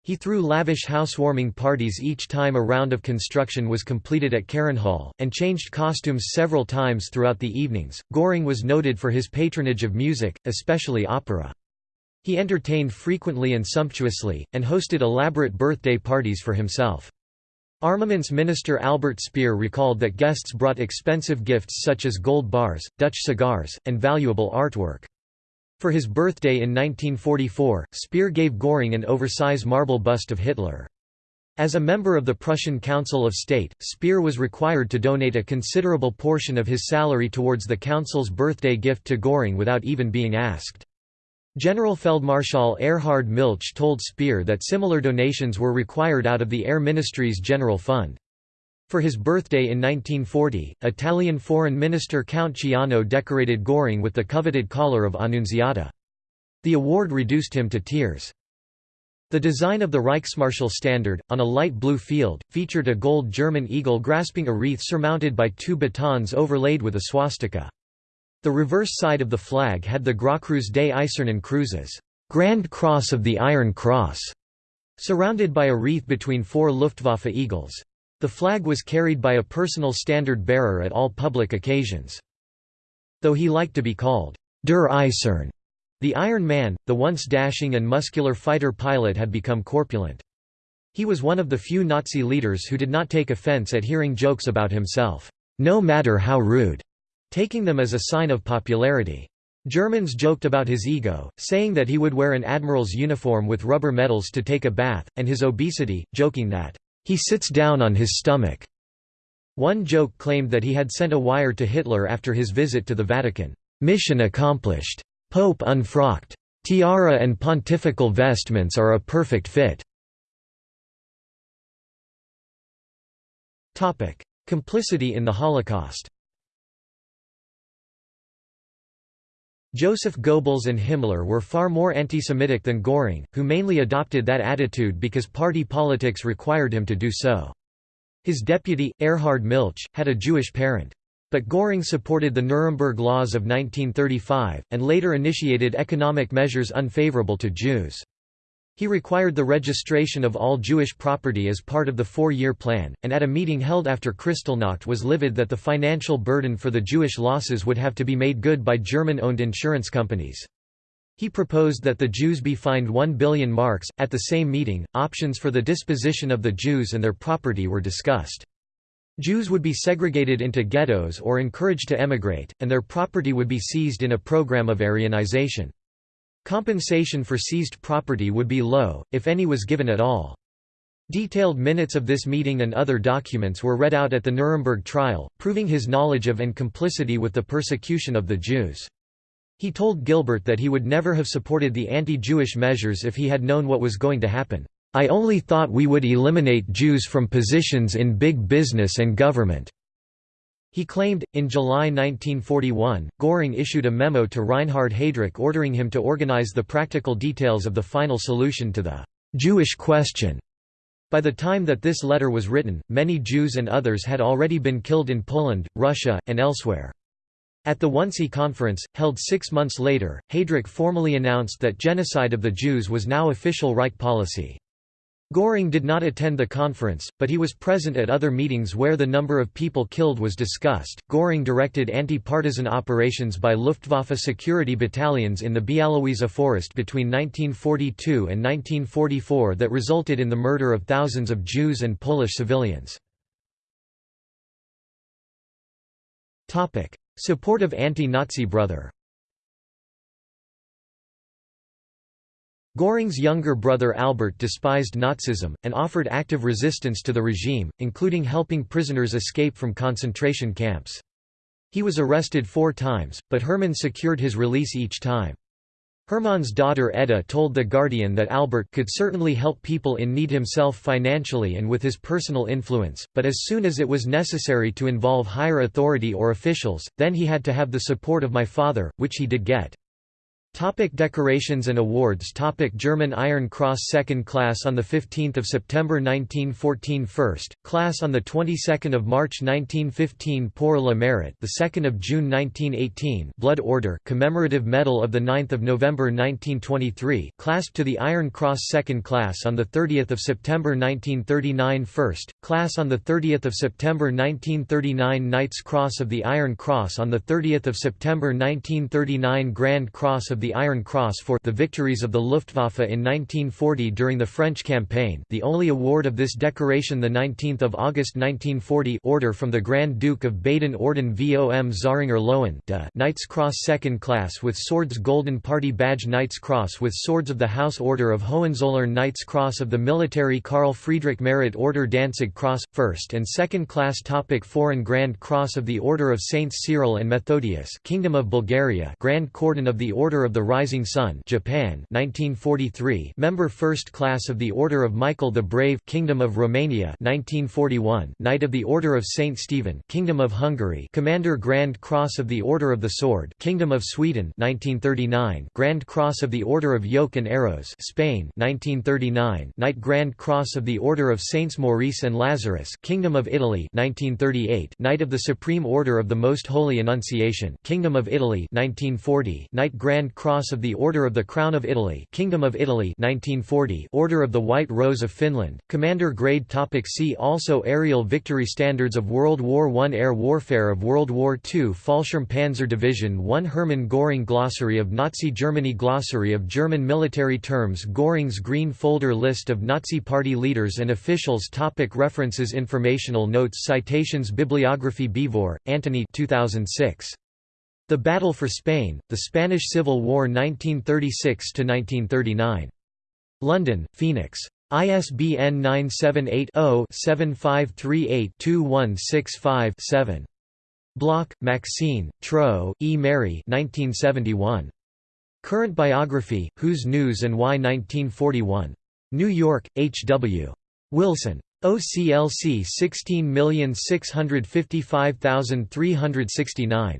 He threw lavish housewarming parties each time a round of construction was completed at Hall, and changed costumes several times throughout the evenings. Göring was noted for his patronage of music, especially opera. He entertained frequently and sumptuously, and hosted elaborate birthday parties for himself. Armaments Minister Albert Speer recalled that guests brought expensive gifts such as gold bars, Dutch cigars, and valuable artwork. For his birthday in 1944, Speer gave Göring an oversize marble bust of Hitler. As a member of the Prussian Council of State, Speer was required to donate a considerable portion of his salary towards the Council's birthday gift to Göring without even being asked. General Feldmarschall Erhard Milch told Speer that similar donations were required out of the Air Ministry's general fund. For his birthday in 1940, Italian Foreign Minister Count Ciano decorated Göring with the coveted collar of Annunziata. The award reduced him to tears. The design of the Reichsmarschall standard, on a light blue field, featured a gold German eagle grasping a wreath surmounted by two batons overlaid with a swastika. The reverse side of the flag had the Großkreuz des Eisernen Kreuzes Grand Cross of the Iron Cross", surrounded by a wreath between four Luftwaffe eagles. The flag was carried by a personal standard bearer at all public occasions. Though he liked to be called Der Eisern, the Iron Man, the once dashing and muscular fighter pilot had become corpulent. He was one of the few Nazi leaders who did not take offense at hearing jokes about himself, no matter how rude taking them as a sign of popularity. Germans joked about his ego, saying that he would wear an admiral's uniform with rubber medals to take a bath, and his obesity, joking that, "...he sits down on his stomach." One joke claimed that he had sent a wire to Hitler after his visit to the Vatican, "...mission accomplished. Pope unfrocked. Tiara and pontifical vestments are a perfect fit." Complicity in the Holocaust Joseph Goebbels and Himmler were far more anti-Semitic than Göring, who mainly adopted that attitude because party politics required him to do so. His deputy, Erhard Milch, had a Jewish parent. But Göring supported the Nuremberg Laws of 1935, and later initiated economic measures unfavorable to Jews. He required the registration of all Jewish property as part of the four-year plan, and at a meeting held after Kristallnacht was livid that the financial burden for the Jewish losses would have to be made good by German-owned insurance companies. He proposed that the Jews be fined 1 billion marks. At the same meeting, options for the disposition of the Jews and their property were discussed. Jews would be segregated into ghettos or encouraged to emigrate, and their property would be seized in a program of Aryanization. Compensation for seized property would be low, if any was given at all. Detailed minutes of this meeting and other documents were read out at the Nuremberg trial, proving his knowledge of and complicity with the persecution of the Jews. He told Gilbert that he would never have supported the anti-Jewish measures if he had known what was going to happen. I only thought we would eliminate Jews from positions in big business and government. He claimed, in July 1941, Göring issued a memo to Reinhard Heydrich ordering him to organize the practical details of the final solution to the «Jewish question». By the time that this letter was written, many Jews and others had already been killed in Poland, Russia, and elsewhere. At the Wannsee Conference, held six months later, Heydrich formally announced that genocide of the Jews was now official Reich policy. Göring did not attend the conference, but he was present at other meetings where the number of people killed was discussed. Göring directed anti partisan operations by Luftwaffe security battalions in the Bialowieza forest between 1942 and 1944 that resulted in the murder of thousands of Jews and Polish civilians. Support of anti Nazi brother Göring's younger brother Albert despised Nazism, and offered active resistance to the regime, including helping prisoners escape from concentration camps. He was arrested four times, but Hermann secured his release each time. Hermann's daughter Edda told The Guardian that Albert could certainly help people in need himself financially and with his personal influence, but as soon as it was necessary to involve higher authority or officials, then he had to have the support of my father, which he did get. Topic decorations and awards. Topic German Iron Cross Second Class on 15 September 1914 First, Class on 22 March 1915 Pour le Mérite the 2nd of June 1918 Blood Order Commemorative Medal of 9 November 1923 Clasped to the Iron Cross Second Class on 30 September 1939 First, Class on 30 September 1939 Knight's Cross of the Iron Cross on 30 September 1939 Grand Cross of of the Iron Cross for the victories of the Luftwaffe in 1940 during the French campaign the only award of this decoration 19 August 1940 order from the Grand Duke of Baden Orden vom Zähringer Löwen Knight's Cross Second Class with Swords Golden Party Badge Knight's Cross with Swords of the House Order of Hohenzollern Knight's Cross of the Military Karl Friedrich Merit Order Danzig Cross, First and Second Class Topic Foreign Grand Cross of the Order of Saints Cyril and Methodius Kingdom of Bulgaria Grand Cordon of the Order of the Rising Sun Japan 1943 Member First Class of the Order of Michael the Brave Kingdom of Romania 1941 Knight of the Order of Saint Stephen Kingdom of Hungary Commander Grand Cross of the Order of the Sword Kingdom of Sweden 1939 Grand Cross of the Order of Yoke and Arrows Spain 1939 Knight Grand Cross of the Order of Saints Maurice and Lazarus Kingdom of Italy 1938 Knight of the Supreme Order of the Most Holy Annunciation Kingdom of Italy 1940 Knight Grand Cross of the Order of the Crown of Italy Kingdom of Italy 1940 Order of the White Rose of Finland Commander Grade Topic See also Aerial Victory Standards of World War I Air Warfare of World War II Fallschirm Panzer Division 1 Hermann Göring Glossary of Nazi Germany Glossary of German military terms Göring's Green Folder List of Nazi Party leaders and officials Topic References Informational notes Citations Bibliography Beevor, Antony 2006. The Battle for Spain, The Spanish Civil War 1936–1939. London, Phoenix. ISBN 978-0-7538-2165-7. Block, Maxine, Trow, E. Mary 1971. Current Biography, Who's News and Why 1941. New York, H. W. Wilson. OCLC 16655369.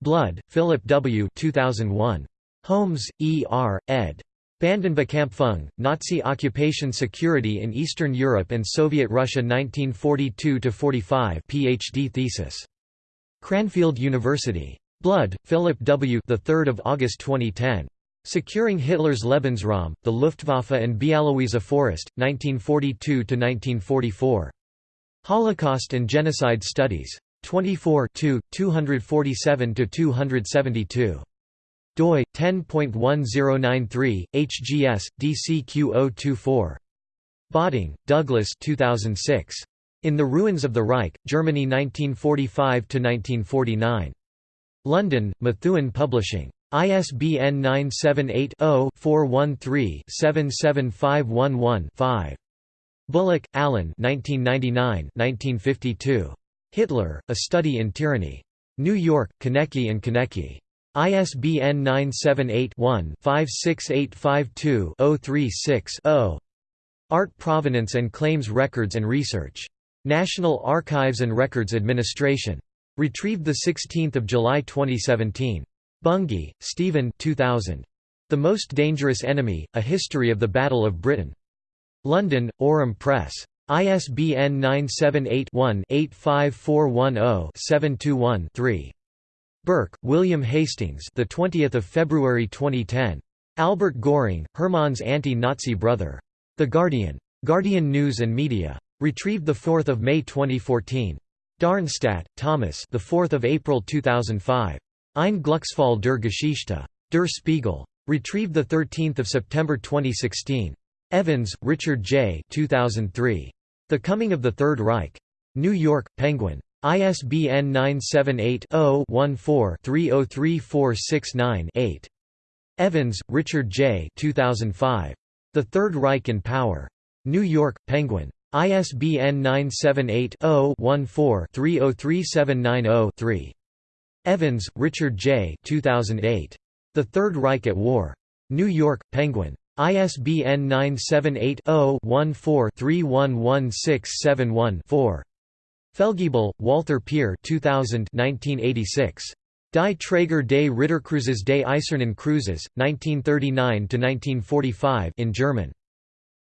Blood, Philip W. 2001. Holmes, E. R., ed. Bandenbekämpfung, Nazi occupation security in Eastern Europe and Soviet Russia 1942–45 PhD thesis. Cranfield University. Blood, Philip W. The 3rd of August 2010. Securing Hitler's Lebensraum, the Luftwaffe and Bialowieza Forest, 1942–1944. Holocaust and Genocide Studies. 24 247–272. doi 10.1093 hgs dcq024 Botting, Douglas 2006 In the Ruins of the Reich Germany 1945 to 1949 London Methuen Publishing. ISBN 978 0 413 77511 5 Bullock, Alan 1999 1952 Hitler, A Study in Tyranny. New York, Konecky and Konecky. ISBN 978-1-56852-036-0. Art Provenance and Claims Records and Research. National Archives and Records Administration. Retrieved 16 July 2017. Bungay, Stephen 2000. The Most Dangerous Enemy, A History of the Battle of Britain. London, Aurum Press. ISBN 978-1-85410-721-3. Burke, William Hastings the 20th of February 2010. Albert Göring, Hermann's anti-Nazi brother. The Guardian. Guardian News and Media. Retrieved 4 May 2014. Darnstadt, Thomas the 4th of April 2005. Ein Glücksfall der Geschichte. Der Spiegel. Retrieved 13 September 2016. Evans, Richard J. 2003. The Coming of the Third Reich. New York, Penguin. ISBN 978-0-14-303469-8. Evans, Richard J. 2005. The Third Reich in Power. New York, Penguin. ISBN 978-0-14-303790-3. Evans, Richard J. 2008. The Third Reich at War. New York, Penguin. ISBN 978-0-14-311671-4. Fellgiebel, Walther Peer 2000 1986. Die Träger des Ritterkreuzes des Eisernen Kreuzes, 1939–1945 in German.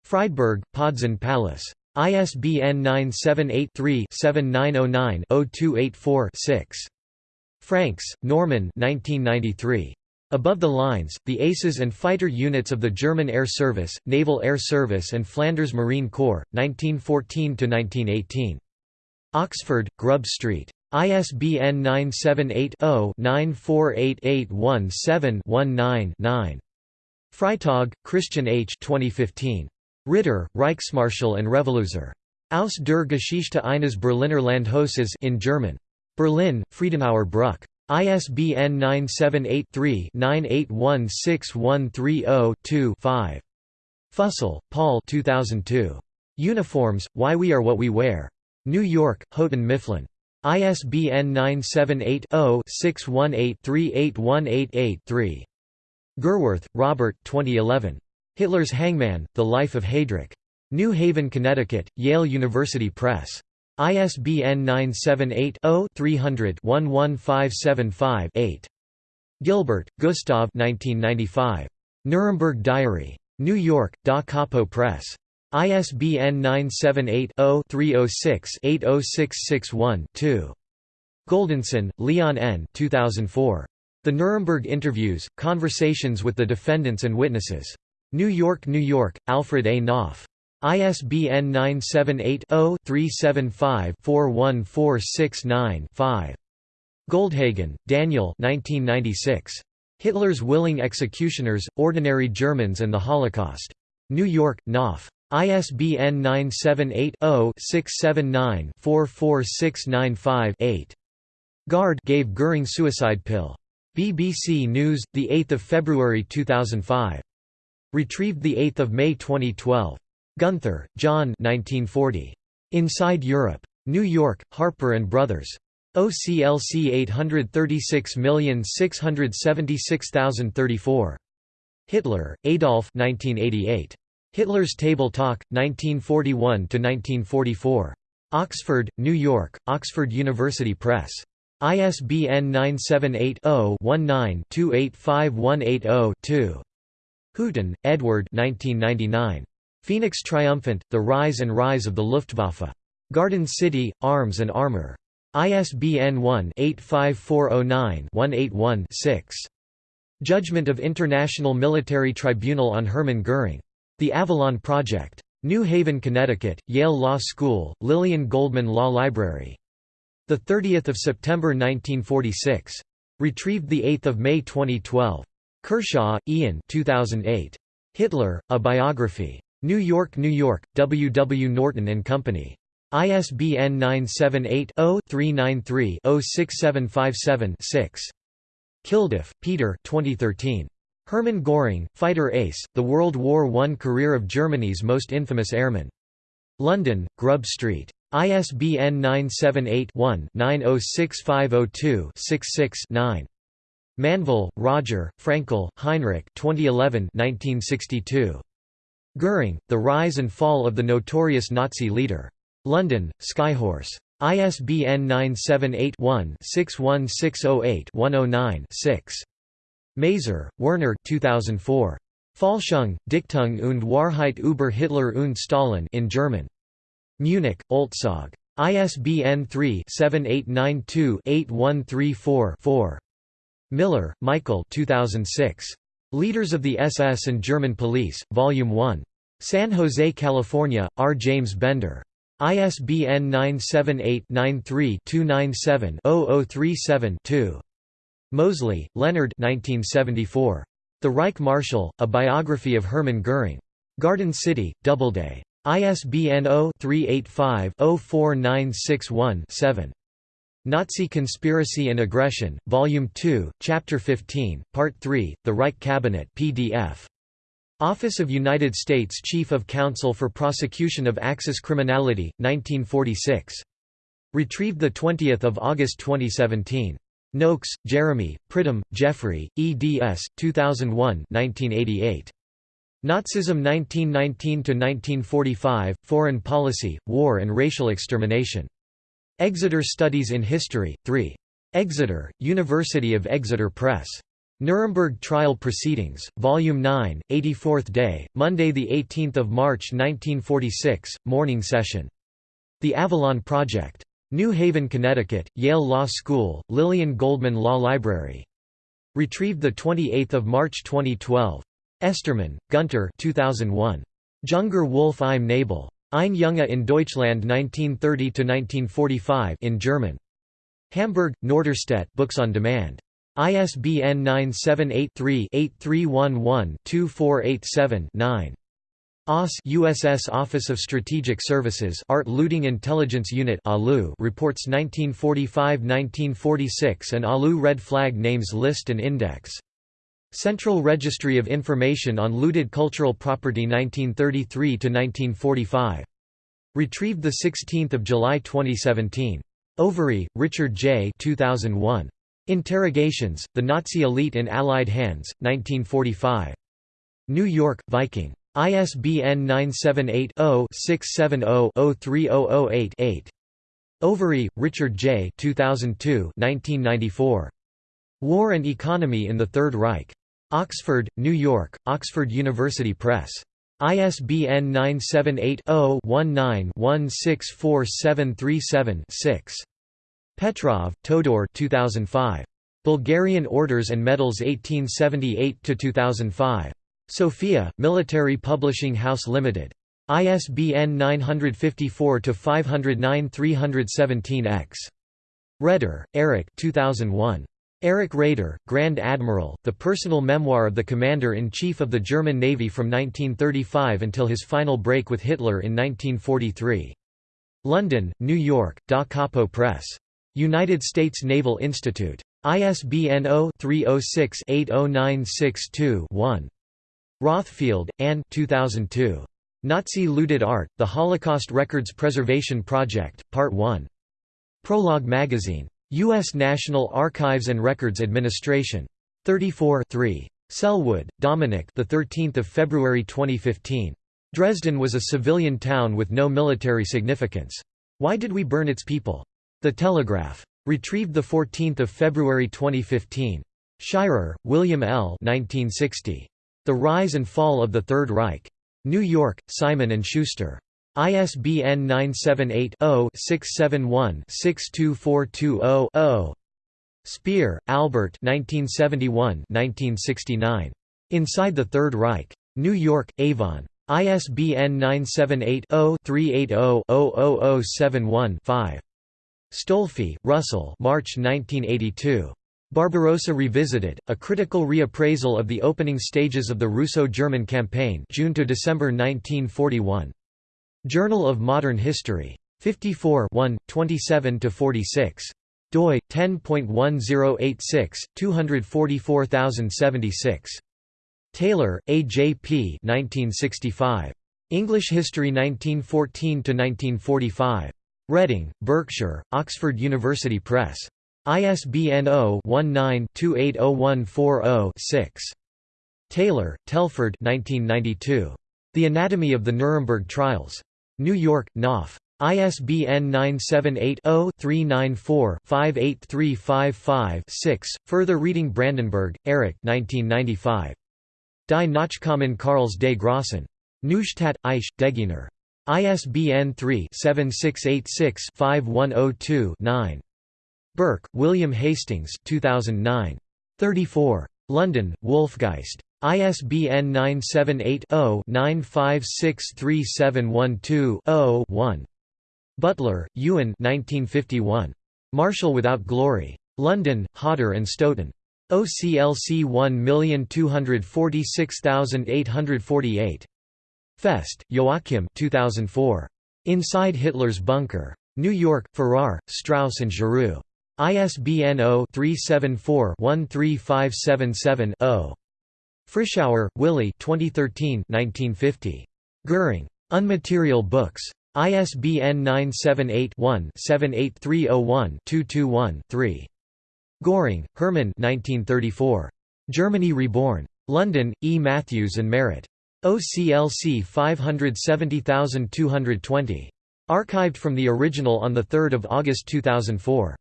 Friedberg, Podzun-Pallas. ISBN 978-3-7909-0284-6. Franks, Norman 1993. Above the lines, the aces and fighter units of the German Air Service, Naval Air Service and Flanders Marine Corps, 1914–1918. Oxford, Grub Street. ISBN 978-0-948817-19-9. Freitag, Christian H. 2015. Ritter, Reichsmarschall and Revoluzzer. Aus der Geschichte eines Berliner Landhauses in German. Berlin, Friedenauer Bruck. ISBN 978-3-98161302-5. Fussell, Paul 2002. Uniforms, Why We Are What We Wear. New York, Houghton Mifflin. ISBN 978-0-618-38188-3. Gerwarth, Robert 2011. Hitler's Hangman, The Life of Heydrich. New Haven, Connecticut, Yale University Press. ISBN 978-0-300-11575-8. Gilbert, Gustav Nuremberg Diary. New York, Da Capo Press. ISBN 978-0-306-80661-2. Goldensohn, Leon N. 2004. The Nuremberg Interviews, Conversations with the Defendants and Witnesses. New York, New York, Alfred A. Knopf. ISBN 978-0-375-41469-5. Goldhagen, Daniel Hitler's Willing Executioners, Ordinary Germans and the Holocaust. New York, Knopf. ISBN 978-0-679-44695-8. Guard gave Göring suicide pill. BBC News, 8 February 2005. Retrieved 8 May 2012. Gunther, John 1940. Inside Europe. New York, Harper & Brothers. OCLC 836676034. Hitler, Adolf 1988. Hitler's Table Talk, 1941–1944. Oxford, New York, Oxford University Press. ISBN 978 0 19 285180 2. Hooton, Edward 1999. Phoenix Triumphant, The Rise and Rise of the Luftwaffe. Garden City, Arms and Armor. ISBN 1-85409-181-6. Judgment of International Military Tribunal on Hermann Göring. The Avalon Project. New Haven, Connecticut, Yale Law School, Lillian Goldman Law Library. 30 September 1946. Retrieved 8 May 2012. Kershaw, Ian 2008. Hitler, A Biography. New York, New York, W. W. Norton and Company. ISBN 978-0-393-06757-6. Kilduff, Peter 2013. Hermann Göring, Fighter Ace, The World War I Career of Germany's Most Infamous Airman. London, Grub Street. ISBN 978-1-906502-66-9. Manvell, Roger, Fraenkel, Heinrich 2011 1962. Göring, The Rise and Fall of the Notorious Nazi Leader. London, Skyhorse. ISBN 978-1-61608-109-6. Maser, Werner 2004. Fälschung, Dichtung und Wahrheit über Hitler und Stalin in German. Munich, Olzog. ISBN 3-7892-8134-4. Miller, Michael 2006. Leaders of the SS and German Police, Volume 1. San Jose, California, R. James Bender. ISBN 978-93-297-0037-2. Mosley, Leonard 1974. The Reich Marshal, A Biography of Hermann Göring. Garden City, Doubleday. ISBN 0-385-04961-7. Nazi Conspiracy and Aggression, Volume 2, Chapter 15, Part 3, The Reich Cabinet PDF. Office of United States Chief of Counsel for Prosecution of Axis Criminality, 1946. Retrieved 20 August 2017. Noakes, Jeremy, Pridham, Geoffrey, eds. 2001 1988. Nazism 1919–1945, Foreign Policy, War and Racial Extermination. Exeter Studies in History, 3. Exeter, University of Exeter Press. Nuremberg Trial Proceedings, Volume 9, 84th day, Monday 18 March 1946, morning session. The Avalon Project. New Haven, Connecticut, Yale Law School, Lillian Goldman Law Library. Retrieved 28 March 2012. Esterman, Gunter 2001. Junger Wolf im Nebel. Ein Junge in Deutschland 1930–1945 in German. Hamburg, Norderstedt Books on Demand. ISBN 978-3-8311-2487-9. OSS USS Office of Strategic Services Art Looting Intelligence Unit ALU reports 1945-1946 and ALU Red Flag Names List and Index. Central Registry of Information on Looted Cultural Property 1933 to 1945. Retrieved 16 July 2017. Overy, Richard J. 2001. Interrogations, The Nazi Elite in Allied Hands, 1945. New York, Viking. ISBN 978-0-670-03008-8. Overy, Richard J. 2002 1994. War and Economy in the Third Reich. Oxford, New York, Oxford University Press. ISBN 978-0-19-164737-6. Petrov, Todor 2005. Bulgarian Orders and Medals 1878–2005. Sofia, Military Publishing House Limited. ISBN 954-509-317-X. Raeder, Erich 2001. Erich Raeder, Grand Admiral, the personal memoir of the Commander-in-Chief of the German Navy from 1935 until his final break with Hitler in 1943. London, New York, Da Capo Press. United States Naval Institute. ISBN 0-306-80962-1. Rothfeld, Anne 2002. Nazi Looted Art, The Holocaust Records Preservation Project, Part 1. Prologue Magazine. U.S. National Archives and Records Administration. 34 3. Selwood, Dominic the 13th of February 2015. Dresden was a civilian town with no military significance. Why did we burn its people? The Telegraph. Retrieved 14 February 2015. Shirer, William L. 1960. The Rise and Fall of the Third Reich. New York, Simon & Schuster. ISBN 978-0-671-62420-0. Speer, Albert (1971–1969). Inside the Third Reich. New York, Avon. ISBN 978-0-380-00071-5. Stolfi, Russell March 1982. Barbarossa Revisited, a critical reappraisal of the opening stages of the Russo-German campaign June to December 1941. Journal of Modern History. 54 27–46. doi, 10.1086, 244076. Taylor, A. J. P. 1965. English History 1914–1945. Reading, Berkshire, Oxford University Press. ISBN 0-19-280140-6. Taylor, Telford 1992. The Anatomy of the Nuremberg Trials. New York, Knopf. ISBN 978-0-394-58355-6. Further reading Brandenburg, 1995. Die Nachkommen Karls des Grossen. Neustadt, Aisch, Degener. ISBN 3-7686-5102-9. Burke, William Hastings 2009. 34. London, Wolfgeist. ISBN 978-0-9563712-0-1. Butler, Ewan 1951. Marshal Without Glory. London, Hodder and Stoughton. OCLC 1246848. Fest, Joachim 2004. Inside Hitler's Bunker. New York, Farrar, Straus and Giroux. ISBN 0-374-13577-0. Frischauer, Willy 2013 1950. Goering. Unmaterial Books. ISBN 978-1-78301-221-3. Göring, Hermann 1934. Germany Reborn. London, E. Mathews and Marrot. OCLC 570220. Archived from the original on 3 August 2004.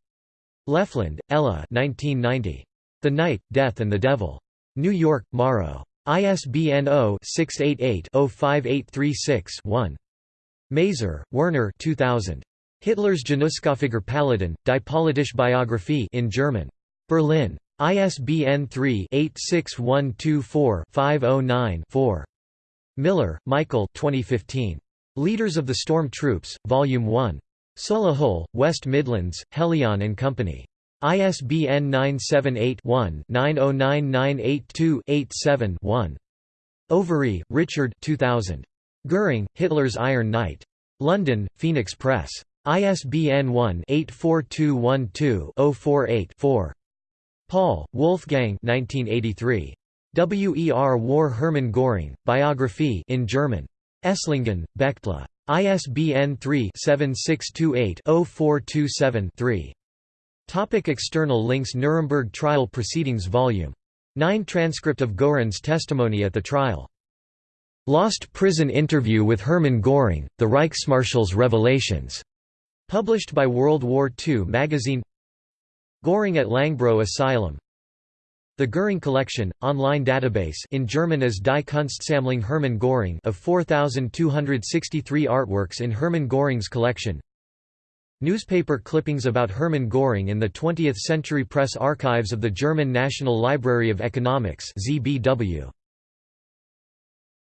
Leffland, Ella 1990. The Knight, Death and the Devil. New York, Morrow. ISBN 0-688-05836-1. Maser, Werner 2000. Hitler's Janusköpfiger Paladin, Die Politische Biographie in German. Berlin. ISBN 3-86124-509-4. Miller, Michael 2015. Leaders of the Storm Troops, Volume 1. Solihull, West Midlands, Helion and Company. ISBN 978-1-909982-87-1. Overy, Richard 2000. Göring, Hitler's Iron Knight. London, Phoenix Press. ISBN 1-84212-048-4. Paul, Wolfgang 1983. WER War Hermann Göring, Biography in German. Esslingen, Bechtle. ISBN 3-7628-0427-3. Topic external links Nuremberg Trial Proceedings Volume 9 Transcript of Göring's testimony at the trial. Lost Prison Interview with Hermann Göring, The Reichsmarschall's Revelations. Published by World War II magazine Göring at Långbro Asylum The Göring Collection, online database in German as Die Kunstsammlung Hermann Göring of 4,263 artworks in Hermann Göring's collection Newspaper clippings about Hermann Göring in the 20th Century Press Archives of the German National Library of Economics ZBW.